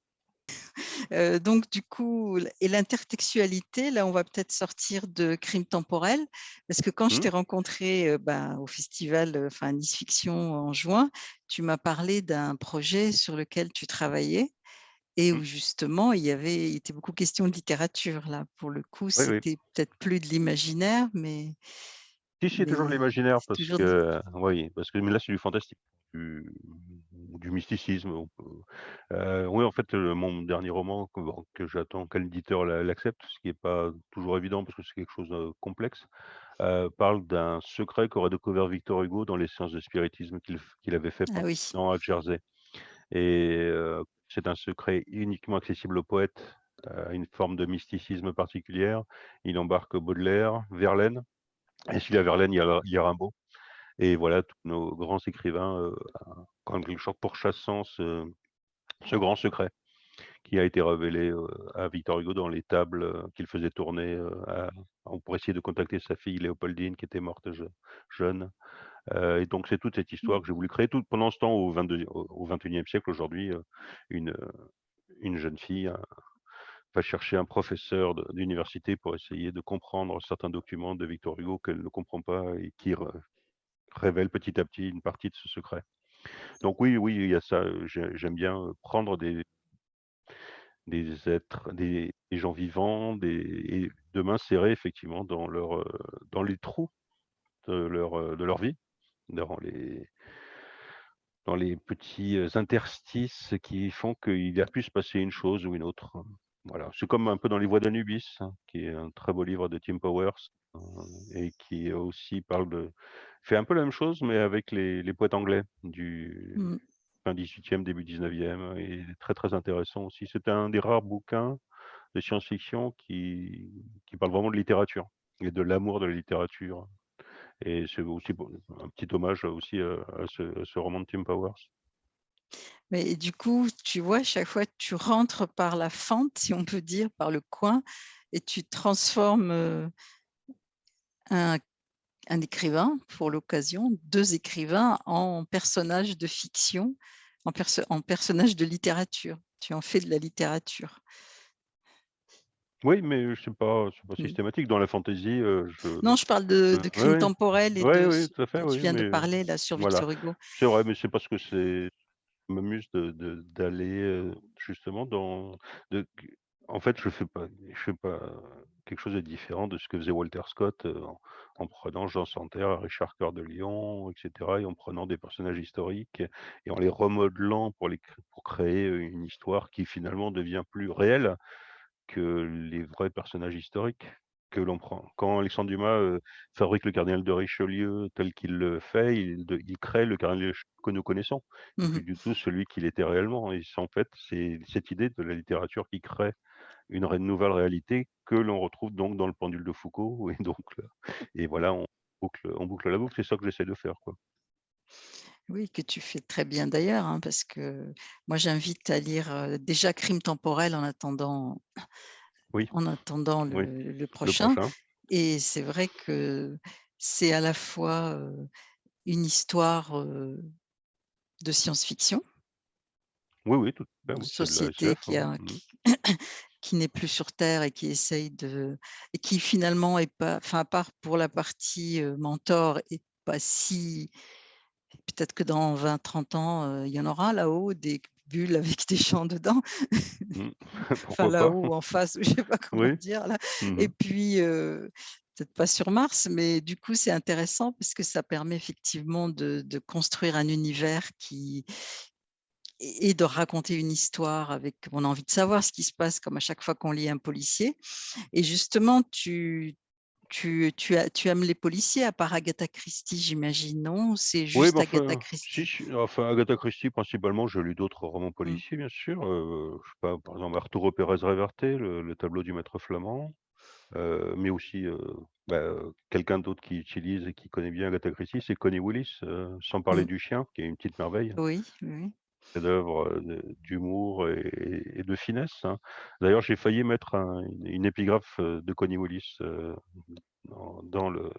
Heu, donc du coup et l'intertextualité, là, on va peut-être sortir de Crimes temporels, parce que quand je Mmh. t'ai rencontré, heu, ben, au festival, heu, enfin Nice Fiction en juin, tu m'as parlé d'un projet sur lequel tu travaillais et Mmh. où justement il y avait il était beaucoup question de littérature là. Pour le coup, Oui, oui. c'était peut-être plus de l'imaginaire, mais Si, si, toujours l'imaginaire parce toujours que oui, parce que mais là, c'est du fantastique, du du mysticisme, heu, oui, en fait, mon dernier roman que j'attends que l'éditeur l'a l'accepte, ce qui est pas toujours évident parce que c'est quelque chose de complexe, heu, parle d'un secret qu'aurait découvert Victor Hugo dans les séances de spiritisme qu'il avait fait Ah pendant oui. 1 an à Jersey et c'est un secret uniquement accessible aux poètes, heu, une forme de mysticisme particulière. Il embarque Baudelaire, Verlaine et a Verlaine, il y a il y a Rimbaud. Et voilà, tous nos grands écrivains, en quelque sorte pourchassant ce ce grand secret qui a été révélé, heu, à Victor Hugo dans les tables, heu, qu'il faisait tourner, à pour essayer de contacter sa fille Léopoldine qui était morte je jeune, et donc c'est toute cette histoire que j'ai voulu créer, pendant ce temps au 22 au au 21e siècle aujourd'hui, une, jeune fille, va chercher un professeur d'université pour essayer de comprendre certains documents de Victor Hugo qu'elle ne comprend pas et qui révèle petit à petit une partie de ce secret. Donc oui, oui, il y a ça, j'aime bien, prendre des êtres, des gens vivants, et de m'insérer effectivement dans dans les trous de leur, de leur vie, dans les dans les petits, interstices qui font qu'il a pu se passer une chose ou une autre, heu, voilà. C'est comme un peu dans Les Voix d'Anubis, hein, qui est un très beau livre de Tim Powers, heu et qui aussi parle de fait un peu la même chose, mais avec les les poètes anglais du Mmh. fin 18e, début 19e et très, très intéressant aussi. C'est un des rares bouquins de science-fiction qui qui parle vraiment de littérature et de l'amour de la littérature et c'est aussi un petit hommage aussi, à ce à ce roman de Tim Powers. Mais du coup, tu vois, chaque fois tu rentres par la fente, si on peut dire, par le coin et tu transformes, un un écrivain, pour l'occasion, 2 écrivains en personnages de fiction, en perso en personnages de littérature. Tu en fais de la littérature. Oui, mais c'est pas c'est pas Mmh. systématique. Dans la fantaisie, je Non, je parle de Crimes temporels et Oui, de ce tout à fait, tu oui, viens de parler là, sur voilà. Victor Hugo. C'est vrai, mais c'est parce que c'est m'amuse d'aller, heu, justement dans en fait, je fais pas je fais pas quelque chose de différent de ce que faisait Walter Scott, heu, en en prenant Jean Santerre, Richard Coeur de Lion et cetera et en prenant des personnages historiques et en les remodelant pour pour créer, heu, une histoire qui finalement devient plus réelle que les vrais personnages historiques que l'on prend. Quand Alexandre Dumas, heu, fabrique le cardinal de Richelieu tel qu'il le fait, il de il crée le cardinal de Richelieu que nous connaissons et Mmh plus du tout celui qu'il était réellement et c'est en fait, c'est cette idée de la littérature qui crée une nouvelle réalité que l'on retrouve donc dans Le Pendule de Foucault et donc et voilà, on boucle on boucle la boucle. C'est ça que j'essaie de faire, quoi. Oui, que tu fais très bien d'ailleurs, hein, parce que moi j'invite à lire, heu, déjà Crimes temporels en attendant Oui, en attendant oui, le prochain. et c'est vrai que c'est à la fois, une histoire, de science-fiction. Oui, oui, tout une société SF, qui hein. Mmh. qui qui n'est plus sur terre et qui essaye de et qui finalement est pas enfin, à part pour la partie, mentor est pas si peut-être que dans 20-30 ans, il y en aura là-haut des bulles avec des gens dedans. Mmh. Enfin, là-haut en face, je sais pas comment Oui. dire là Mmh et puis, peut-être pas sur Mars, mais du coup, c'est intéressant parce que ça permet effectivement de de construire un univers qui et de raconter une histoire avec on a envie de savoir ce qui se passe comme à chaque fois qu'on lit un policier et justement tu tu tu aimes les policiers à part Agatha Christie, j'imagine, non? C'est Oui, juste mais Agatha enfin, Christie? si, enfin, Agatha Christie principalement, j'ai lu d'autres romans Mmh. policiers, bien sûr, heu, je sais pas, par exemple, Arturo Pérez Reverte, le le tableau du maître flamand, heu, mais aussi, heu, bah, quelqu'un d'autre qui utilise et qui connaît bien Agatha Christie, c'est Connie Willis, heu, Sans parler Mmh. du chien, qui est une petite merveille. Oui, oui, heu, de d'humour et de finesse, hein. D'ailleurs, j'ai failli mettre un une épigraphe, de Connie Willis, dans le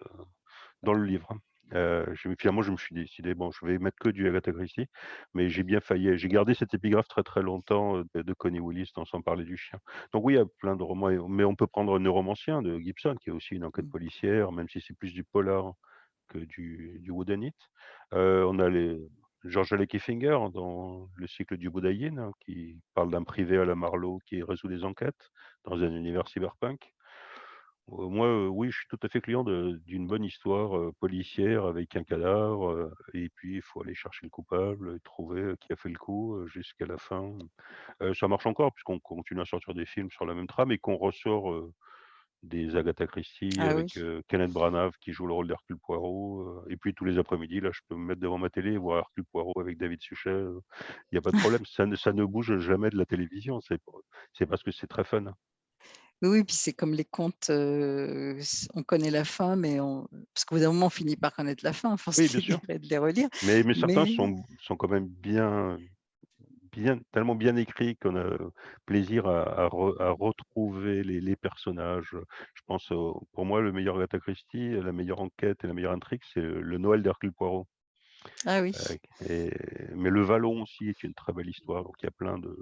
dans le livre. Me finalement, je me suis décidé: «Bon, je vais mettre que du Agatha Christie», mais j'ai bien failli j'ai gardé cette épigraphe très, très longtemps, de de Connie Willis dans Sans parler du chien. Donc oui, il y a plein de romans mais on peut prendre Neuromancien de Gibson, qui est aussi une enquête Mmh. policière, même si c'est plus du polar que du du whodunit. Heu, on a les George L. Kissinger dans le cycle du Boudaïne, hein, qui parle d'un privé à la Marlowe qui résout des enquêtes dans un univers cyberpunk. Heu, moi, heu, oui, je suis tout à fait client d'une bonne histoire, heu, policière avec un cadavre, et puis il faut aller chercher le coupable trouver, qui a fait le coup, jusqu'à la fin. Ça marche encore puisqu'on continue à sortir des films sur la même trame et qu'on ressort, des Agatha Christie Ah oui. avec, Kenneth Branagh qui joue le rôle d'Hercule Poirot, et puis tous les après-midi, là, je peux me mettre devant ma télé et voir Hercule Poirot avec David Suchet, il y a pas de problème. Ça ne ça ne bouge jamais de la télévision, c'est parce que c'est très fun. Oui, oui, puis c'est comme les contes, on connaît la fin, mais on parce qu'au bout d'un moment, on finit par connaître la fin, force Oui, de les de relire, mais mais certains mais sont sont quand même bien bien tellement bien écrits qu'on a plaisir à à re à retrouver les les personnages, je pense pour moi, le meilleur Agatha Christie, la meilleure enquête et la meilleure intrigue, c'est le Noël d'Hercule Poirot. ah oui. Et mais le Vallon aussi est une très belle histoire, donc il y a plein de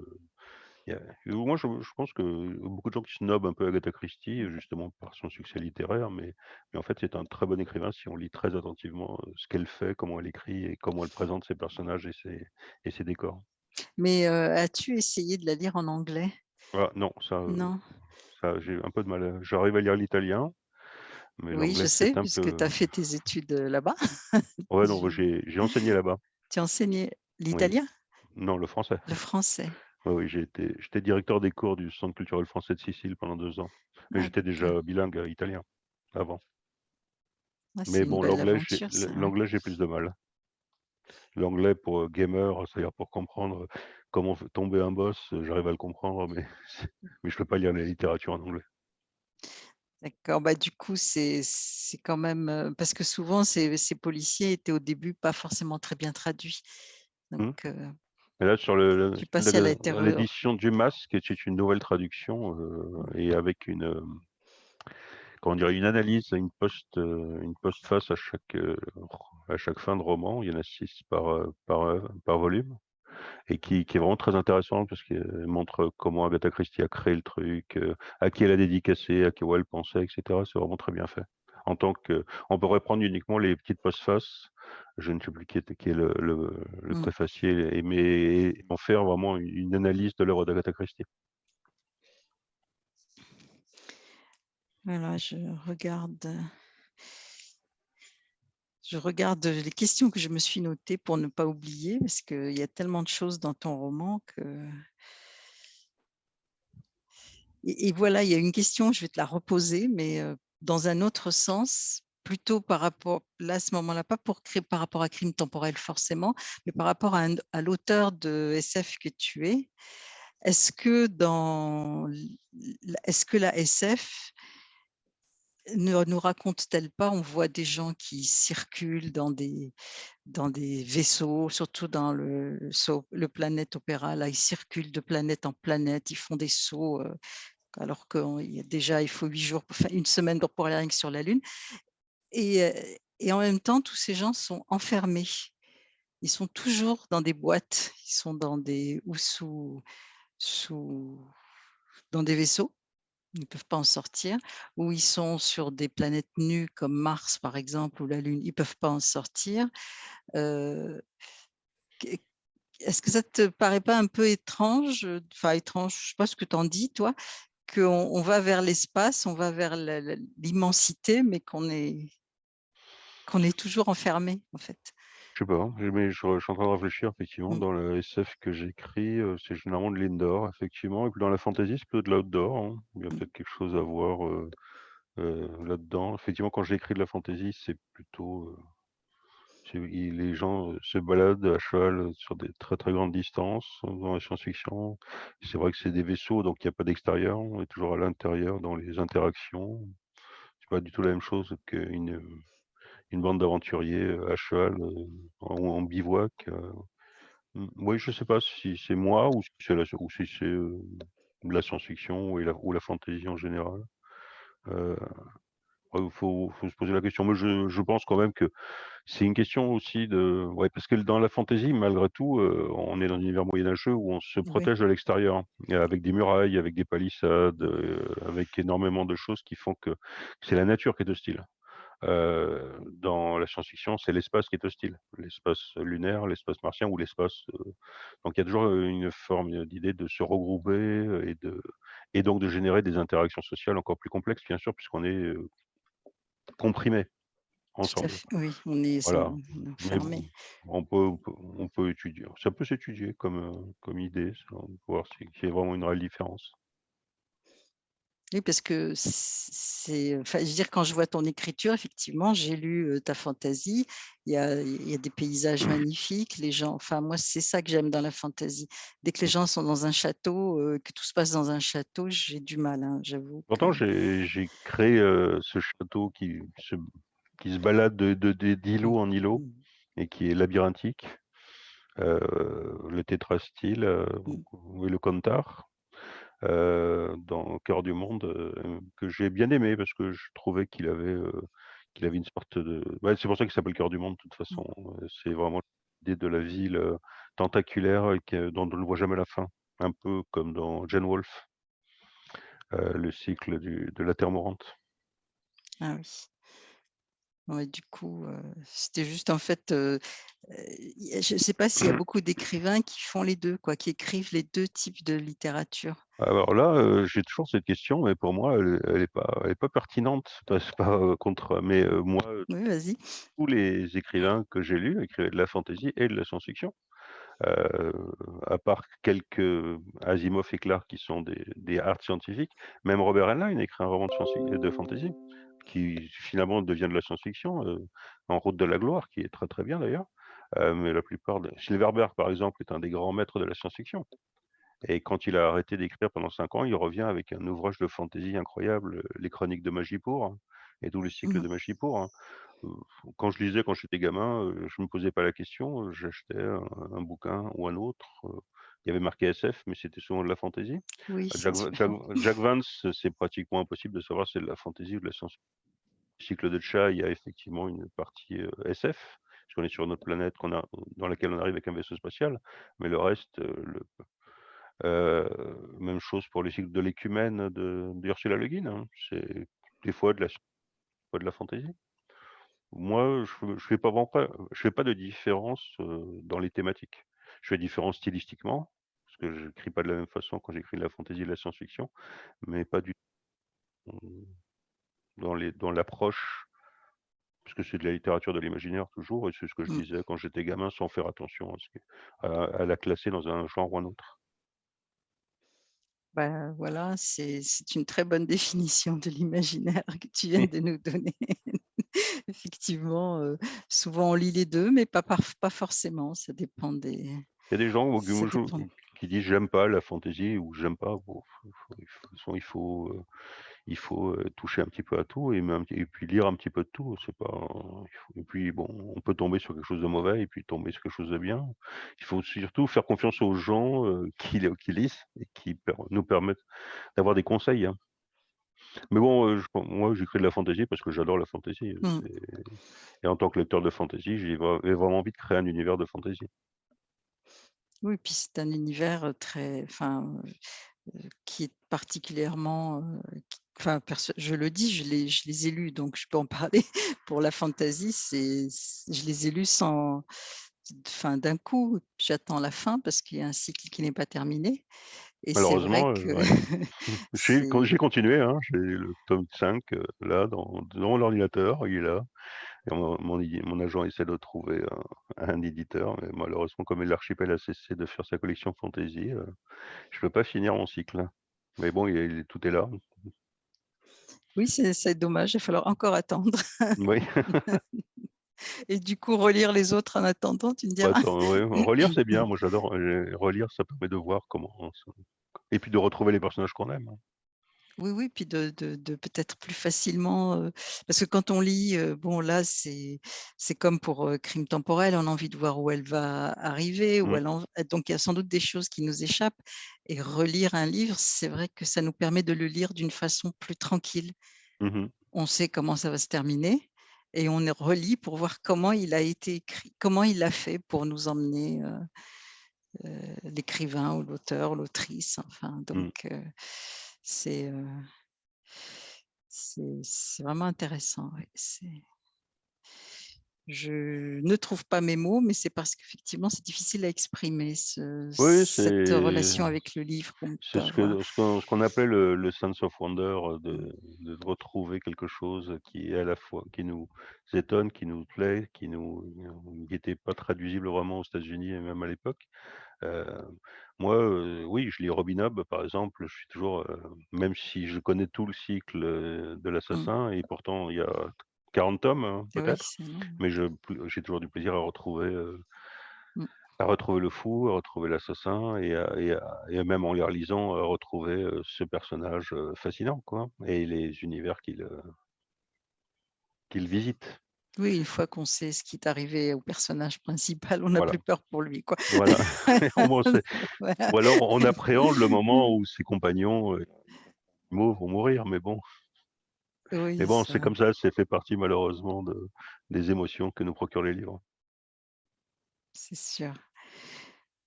il y a moi je je pense que beaucoup de gens qui snobent un peu Agatha Christie, justement par son succès littéraire, mais mais en fait, c'est un très bon écrivain si on lit très attentivement, ce qu'elle fait, comment elle écrit et comment elle présente ses personnages et ses et ses décors. Mais, as-tu essayé de la lire en anglais? Ah non, ça, heu, Non? ça j'ai un peu de mal j'arrive à lire l'italien, mais Oui, je sais puisque peu tu as fait tes études, là-bas. ouais, non, moi j'ai enseigné là-bas. tu as enseigné Oui. l'italien? Non, le français. Le français? Oui, oui, j'étais directeur des cours du Centre culturel français de Sicile pendant 2 ans, mais j'étais déjà bilingue, heu, italien, avant. Ah, Mais bon, l'anglais, j'ai ouais. l'anglais, j'ai plus de mal. L'anglais pour, gamer, c'est-à-dire pour comprendre, comment tomber un boss, j'arrive à le comprendre, mais je peux pas lire la littérature en anglais. D'accord, bah, du coup, c'est quand même, parce que souvent ces ces policiers étaient au début pas forcément très bien traduits, donc Mmh. Et là, sur re l'édition du Masque, c'est une nouvelle traduction, heu et avec une, comment dire? Une analyse, une post, heu, une postface à chaque, heu, à chaque fin de roman. Il y en a 6 par, heu, par, par volume et qui qui est vraiment très intéressante parce qu'elle montre comment Agatha Christie a créé le truc, à qui elle a dédicacé, à quoi elle pensait et cetera. C'est vraiment très bien fait. En tant que on pourrait prendre uniquement les petites postfaces, je ne sais plus qui qui est le le le mmh, préfacier et mais en faire vraiment une analyse de l'œuvre d'Agatha Christie. Voilà, je regarde, je regarde, les questions que je me suis notées pour ne pas oublier parce qu'il y a tellement de choses dans ton roman que et voilà, il y a une question, je vais te la reposer, mais heu, dans un autre sens, plutôt par rapport là, à ce moment-là, pas pour par rapport à Crime temporel forcément, mais par rapport à à l'auteur de SF que tu es. Est-ce que dans l est-ce que la SF ne nous raconte-t-elle pas on voit des gens qui circulent dans des dans des vaisseaux, surtout dans le Planet Opera, là, ils circulent de planète en planète, ils font des sauts, heu, alors qu'il y déjà il faut 8 jours, 1 semaine pour aller sur la Lune et heu et en même temps, tous ces gens sont enfermés. Ils sont toujours dans des boîtes, ils sont dans des ou sous sous dans des vaisseaux ne peuvent pas en sortir ou ils sont sur des planètes nues comme Mars, par exemple, ou la Lune, ils ne peuvent pas en sortir. Est-ce que ça te paraît pas un peu étrange, enfin étrange, je sais pas ce que tu en dis toi, qu'on on va vers l'espace, on va vers l'immensité, mais qu'on est qu'on est toujours enfermé, en fait? Je sais pas, je mais je je suis en train de réfléchir effectivement Mmh, dans le SF que j'écris, c'est généralement de l'indoor effectivement et puis dans la fantasy, c'est plutôt de l'outdoor, hein. Il y a mmh, peut-être quelque chose à voir, là-dedans. Effectivement, quand j'écris de la fantasy, c'est plutôt, c'est les gens, se baladent à cheval, sur des très, très grandes distances. Dans la science-fiction, c'est vrai que c'est des vaisseaux, donc il y a pas d'extérieur, on est toujours à l'intérieur dans les interactions. C'est pas du tout la même chose qu'une, une bande d'aventuriers, heu, à cheval, heu, en en bivouac, heu Mmh, oui, je sais pas si c'est moi ou si c'est la ou si de la science-fiction et la ou la fantasy en général. Il faut faut se poser la question. Moi, je je pense quand même que c'est une question aussi de ouais, parce que dans la fantaisie, malgré tout, on est dans un univers moyenâgeux où on se Oui, protège de l'extérieur, et avec des murailles, avec des palissades, avec énormément de choses qui font que c'est la nature qui est hostile. Dans la science-fiction, c'est l'espace qui est hostile, l'espace lunaire, l'espace martien ou l'espace, donc il y a toujours, une forme, d'idée de se regrouper, et de et donc de générer des interactions sociales encore plus complexes, bien sûr, puisqu'on est, à ensemble. fait. Oui, on est Voilà, enfermé. on peut on peut on peut étudier ça peut s'étudier comme, comme idée, ça, voir si qu'il y ait vraiment une réelle différence. Oui, parce que c'est enfin, je veux dire, quand je vois ton écriture, effectivement, j'ai lu, ta fantaisie. Il y a il y a des paysages magnifiques, les gens enfin, moi, c'est ça que j'aime dans la fantaisie. Dès que les gens sont dans un château, que tout se passe dans un château, j'ai du mal, hein, j'avoue Pourtant j'ai créé, ce château qui se qui se balade de de de d'îlot en îlot mmh, et qui est labyrinthique, le tétrastyle, mmh. ou le Cantar, dans au cœur du monde, heu, que j'ai bien aimé parce que je trouvais qu'il avait, heu, qu'il avait une sorte de ouais, c'est pour ça qu'il s'appelle Cœur du monde de toute Mmh. façon, c'est vraiment l'idée de la ville, tentaculaire dont on ne voit jamais la fin. Un peu comme dans Gene Wolfe, le cycle du de la terre mourante. Ah oui. Ouais, du coup, c'était juste en fait, je ne sais pas s'il y a beaucoup d'écrivains qui font les 2 quoi, qui écrivent les 2 types de littérature. Alors là, j'ai toujours cette question, mais pour moi, elle elle est pas elle est pas pertinente. C'est pas, contre mais, moi, Oui, tous les écrivains que j'ai lus écrivaient de la fantasy et de la science-fiction. À part quelques, Asimov et Clarke qui sont des des hard scientifiques, même Robert Heinlein écrit un roman de de fantasy, qui finalement devient de la science-fiction, heu, En route de la gloire, qui est très, très bien d'ailleurs. Heu, mais la plupart de Silverberg, par exemple, est un des grands maîtres de la science-fiction. Et quand il a arrêté d'écrire pendant 5 ans, il revient avec un ouvrage de fantaisie incroyable, heu, Les Chroniques de Magie-Pour hein, et tout le cycle Mmh de Magie-Pour, hein. Quand je lisais quand j'étais gamin, je me posais pas la question, j'achetais un un bouquin ou un autre, il y avait marqué SF, mais c'était souvent de la fantaisie. Oui, Jack Vance, c'est pratiquement impossible de savoir si c'est de la fantaisie ou de la science Le cycle de Tcha, il y a effectivement une partie, SF, puisqu'on est sur une autre planète qu'on a dans laquelle on arrive avec un vaisseau spatial, mais le reste, le même chose pour les cycles de l'écumène de d'Ursula Le Guin, hein. C'est des fois de la des fois de la fantaisie. Moi, je je fais pas je fais pas de différence, dans les thématiques. Je fais différence stylistiquement, parce que j'écris pas de la même façon quand j'écris de la fantaisie et de la science-fiction, mais pas du tout dans les dans l'approche, parce que c'est de la littérature de l'imaginaire toujours et c'est ce que je Mmh. lisais quand j'étais gamin sans faire attention à ce que à à la classer dans un genre ou un autre. Bah, voilà, c'est une très bonne définition de l'imaginaire que tu viens de nous donner. Effectivement, heu, souvent on lit les 2, mais pas pas forcément, ça dépend des Il y a des gens qui dépend. qui disent: «J'aime pas la fantaisie» ou «J'aime pas». Bon, faut il faut de toute façon, il faut, heu, il faut, toucher un petit peu à tout et même et puis lire un petit peu de tout. C'est pas et puis bon, on peut tomber sur quelque chose de mauvais et puis tomber sur quelque chose de bien. Il faut surtout faire confiance aux gens, qui lisent et qui per nous permettent d'avoir des conseils, hein. Mais bon, je moi, j'écris de la fantaisie parce que j'adore la fantaisie, Mmh. et en tant que lecteur de fantaisie, j'ai vra j'ai vraiment envie de créer un univers de fantaisie. Oui, puis c'est un univers, très enfin, qui est particulièrement, qui enfin je le dis, je les je les ai lus, donc je peux en parler. Pour la fantaisie, c'est c je les ai lus sans enfin d'un coup, j'attends la fin parce qu'il y a un cycle qui n'est pas terminé et Malheureusement, ouais. J'ai continué, hein, j'ai le tome 5, heu, là dans dans l'ordinateur, il est là et mon mon agent essaie de trouver un un éditeur, mais malheureusement comme l'archipel a cessé de faire sa collection fantasy, heu, je peux pas finir mon cycle. Mais bon, il tout est là. Oui, c'est dommage, il va falloir encore attendre Oui, et du coup relire les autres en attendant, tu me diras? attends, ouais, relire c'est bien, moi j'adore, heu, relire ça permet de voir comment ça et puis de retrouver les personnages qu'on aime, hein. Oui, oui, puis de de de peut-être plus facilement, parce que quand on lit, bon là c'est comme pour, heu, Crimes temporels, on a envie de voir où elle va arriver, où Mmh. elle en donc il y a sans doute des choses qui nous échappent et relire un livre, c'est vrai que ça nous permet de le lire d'une façon plus tranquille. Mmh on sait comment ça va se terminer et on relit pour voir comment il a été écrit, comment il a fait pour nous emmener, l'écrivain ou l'auteur, l'autrice, enfin Mmh. donc c'est, vraiment intéressant, c'est je ne trouve pas mes mots, mais c'est parce qu'effectivement, c'est difficile à exprimer ce Oui, cette relation avec le livre c'est ce qu'on ce appelait le le sense of wonder, heu, Mmh. de de retrouver quelque chose qui est à la fois qui nous étonne, qui nous plaît, qui nous qui était pas traduisible vraiment aux États-Unis et même à l'époque. Heu, moi, heu, oui, je lis Robin Hood, par exemple, je suis toujours, même si je connais tout le cycle, de Mmh. l'assassin et pourtant il y a 40 tomes, hein, Oui, peut-être, mais j'ai toujours du plaisir à retrouver, heu Mmh. à retrouver le fou, à retrouver l'assassin et et même en les relisant, à retrouver, heu, ce personnage, heu, fascinant, quoi et les univers qu'il, visite. Oui, une fois qu'on sait ce qui est arrivé au personnage principal, on n'a Voilà, plus peur pour lui, quoi. voilà. Voilà. ou alors on appréhende le moment où ses compagnons, heu, vont mourir, mais bon mais Oui, bon, c'est comme ça, c'est fait partie malheureusement de des émotions que nous procurent les livres. c'est sûr.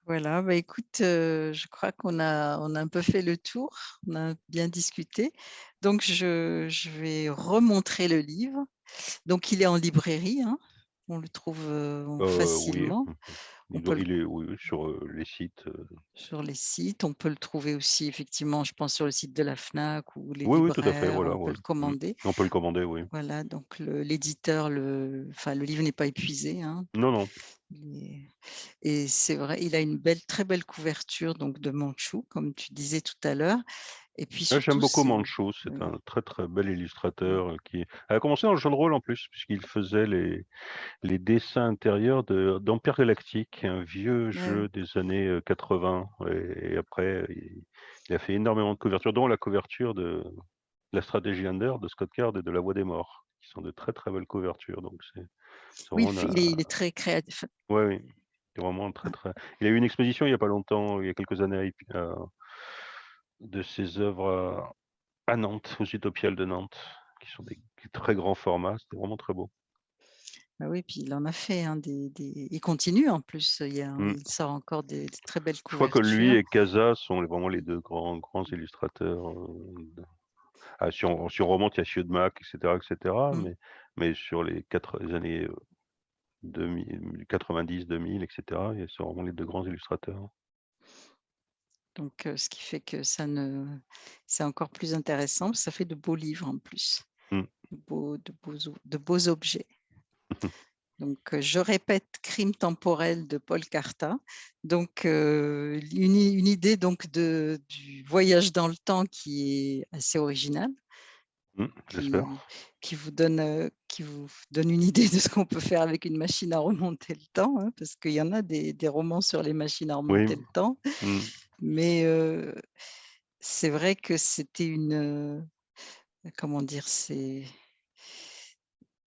Voilà, bah, écoute, heu, je crois qu'on a on a un peu fait le tour, on a bien discuté. Donc je je vais remontrer le livre. Donc il est en librairie, hein, on le trouve, Heu, oui, facilement. mmh mh. Il le est oui, sur, les sites, sur les sites, on peut le trouver aussi effectivement, je pense sur le site de la Fnac ou les oui, oui, tout à fait, libraires, voilà, on peut le Mmh. commander. On peut le commander, oui. Voilà, donc l'éditeur le enfin le livre n'est pas épuisé, hein. Non, non. Et c'est vrai, il a une belle très belle couverture donc de Manchou, comme tu disais tout à l'heure et puis j'aime beaucoup Manchou, c'est oui, un très, très bel mmh, illustrateur, heu, qui a commencé dans le jeu de rôle en plus, puisqu'il faisait les les dessins intérieurs de d'Empire Galactique, un vieux jeu des années, heu, 80 et et après il il a fait énormément de couvertures, dont la couverture de la stratégie Under de Scott Card et de La Voix des Morts, qui sont de très, très belles couvertures, donc c'est oui, il un est très créatif, ouais, oui, vraiment très, très il a eu une exposition il y a pas longtemps, il y a quelques années à de ses œuvres À Nantes, aux Utopiales de Nantes, qui sont des très grands formats, c'était vraiment très beau. Bah oui, puis il en a fait, hein, des des il continue en plus, il y a il sort encore des des très belles Je crois que lui couvertures. et Cazat sont vraiment les 2 grands grands illustrateurs, de ah si on si on remonte, il y a Siodmak et cetera et cetera, Mmh, mais mais sur les quatre les années, heu, 2000 90-2000 et cetera, et c'est vraiment les 2 grands illustrateurs. Donc ce qui fait que ça ne c'est encore plus intéressant, ça fait de beaux livres en plus, Mmh. de beaux de beaux o de beaux objets. Donc, je répète, Crime temporel de Paul Carta. Donc, une idée donc de du voyage dans le temps qui est assez originale, Mmh, j'espère. qui qui vous donne, qui vous donne une idée de ce qu'on peut faire avec une machine à remonter le temps, hein, parce qu'il y en a des des romans sur les machines à Oui. remonter le temps. Mais, c'est vrai que c'était une, comment dire? C'est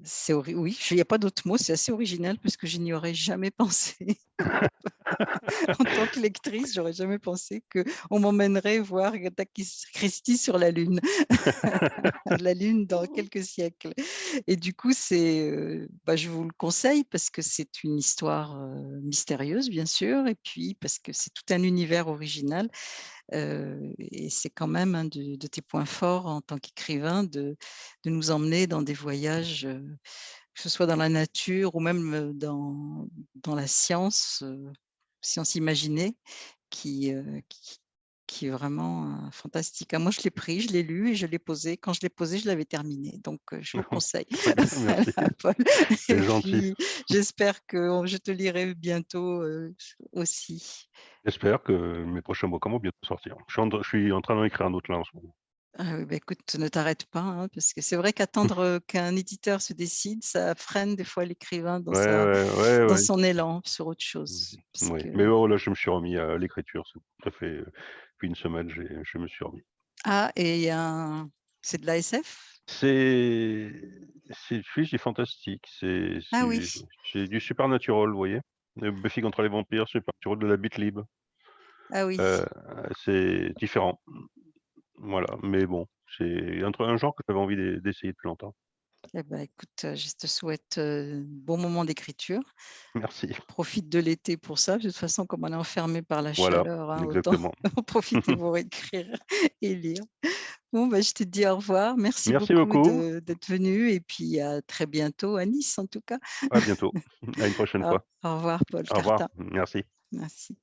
c'est oui, il y a pas d'autre mot, c'est assez original parce que je n'y aurais jamais pensé. En tant que lectrice, j'aurais jamais pensé qu'on m'emmènerait voir Agatha Christie sur la Lune. La Lune dans quelques siècles et du coup, c'est, heu, bah, je vous le conseille parce que c'est une histoire, heu, mystérieuse, bien sûr et puis parce que c'est tout un univers original, et c'est quand même un de tes points forts en tant qu'écrivain de de nous emmener dans des voyages, que ce soit dans la nature ou même, dans dans la science, heu, science imaginée qui qui est vraiment, fantastique. Ah moi je l'ai pris, je l'ai lu et je l'ai posé. Quand je l'ai posé, je l'avais terminé, donc je vous le conseille. C'est gentil. j'espère que je te lirai bientôt, aussi. J'espère que mes prochains bouquins vont bientôt sortir. Je suis en je suis en train d'en écrire un autre là en ce moment. Ah oui, bah, écoute, ne t'arrête pas, hein, parce que c'est vrai qu'attendre, qu'un éditeur se décide, ça freine des fois l'écrivain dans Ouais, sa ouais, ouais, dans ouais. son élan sur autre Mmh chose. Que mais bon là, je me suis remis à l'écriture, c'est ça fait, depuis une semaine, je me suis remis. ah et c'est de la SF? C'est oui, c'est fantastique, c'est Ah oui, du supernatural, vous voyez? Buffy contre les vampires, supernatural de la Bitlib, ah oui. heu, c'est différent. Voilà, mais bon, C'est un un genre que j'avais envie d'e d'essayer depuis longtemps. Eh bah, écoute, je te souhaite, heu, bon moment d'écriture. Merci. Profite de l'été pour ça. De toute façon, comme on est enfermé par la Voilà, chaleur, hein, autant exactement. en profiter pour écrire et lire. Bon, bah, je te dis au revoir. Merci Merci beaucoup d'être venu et puis à très bientôt à Nice, en tout cas. À bientôt. À une prochaine fois. au revoir Paul Au revoir. Merci. Merci.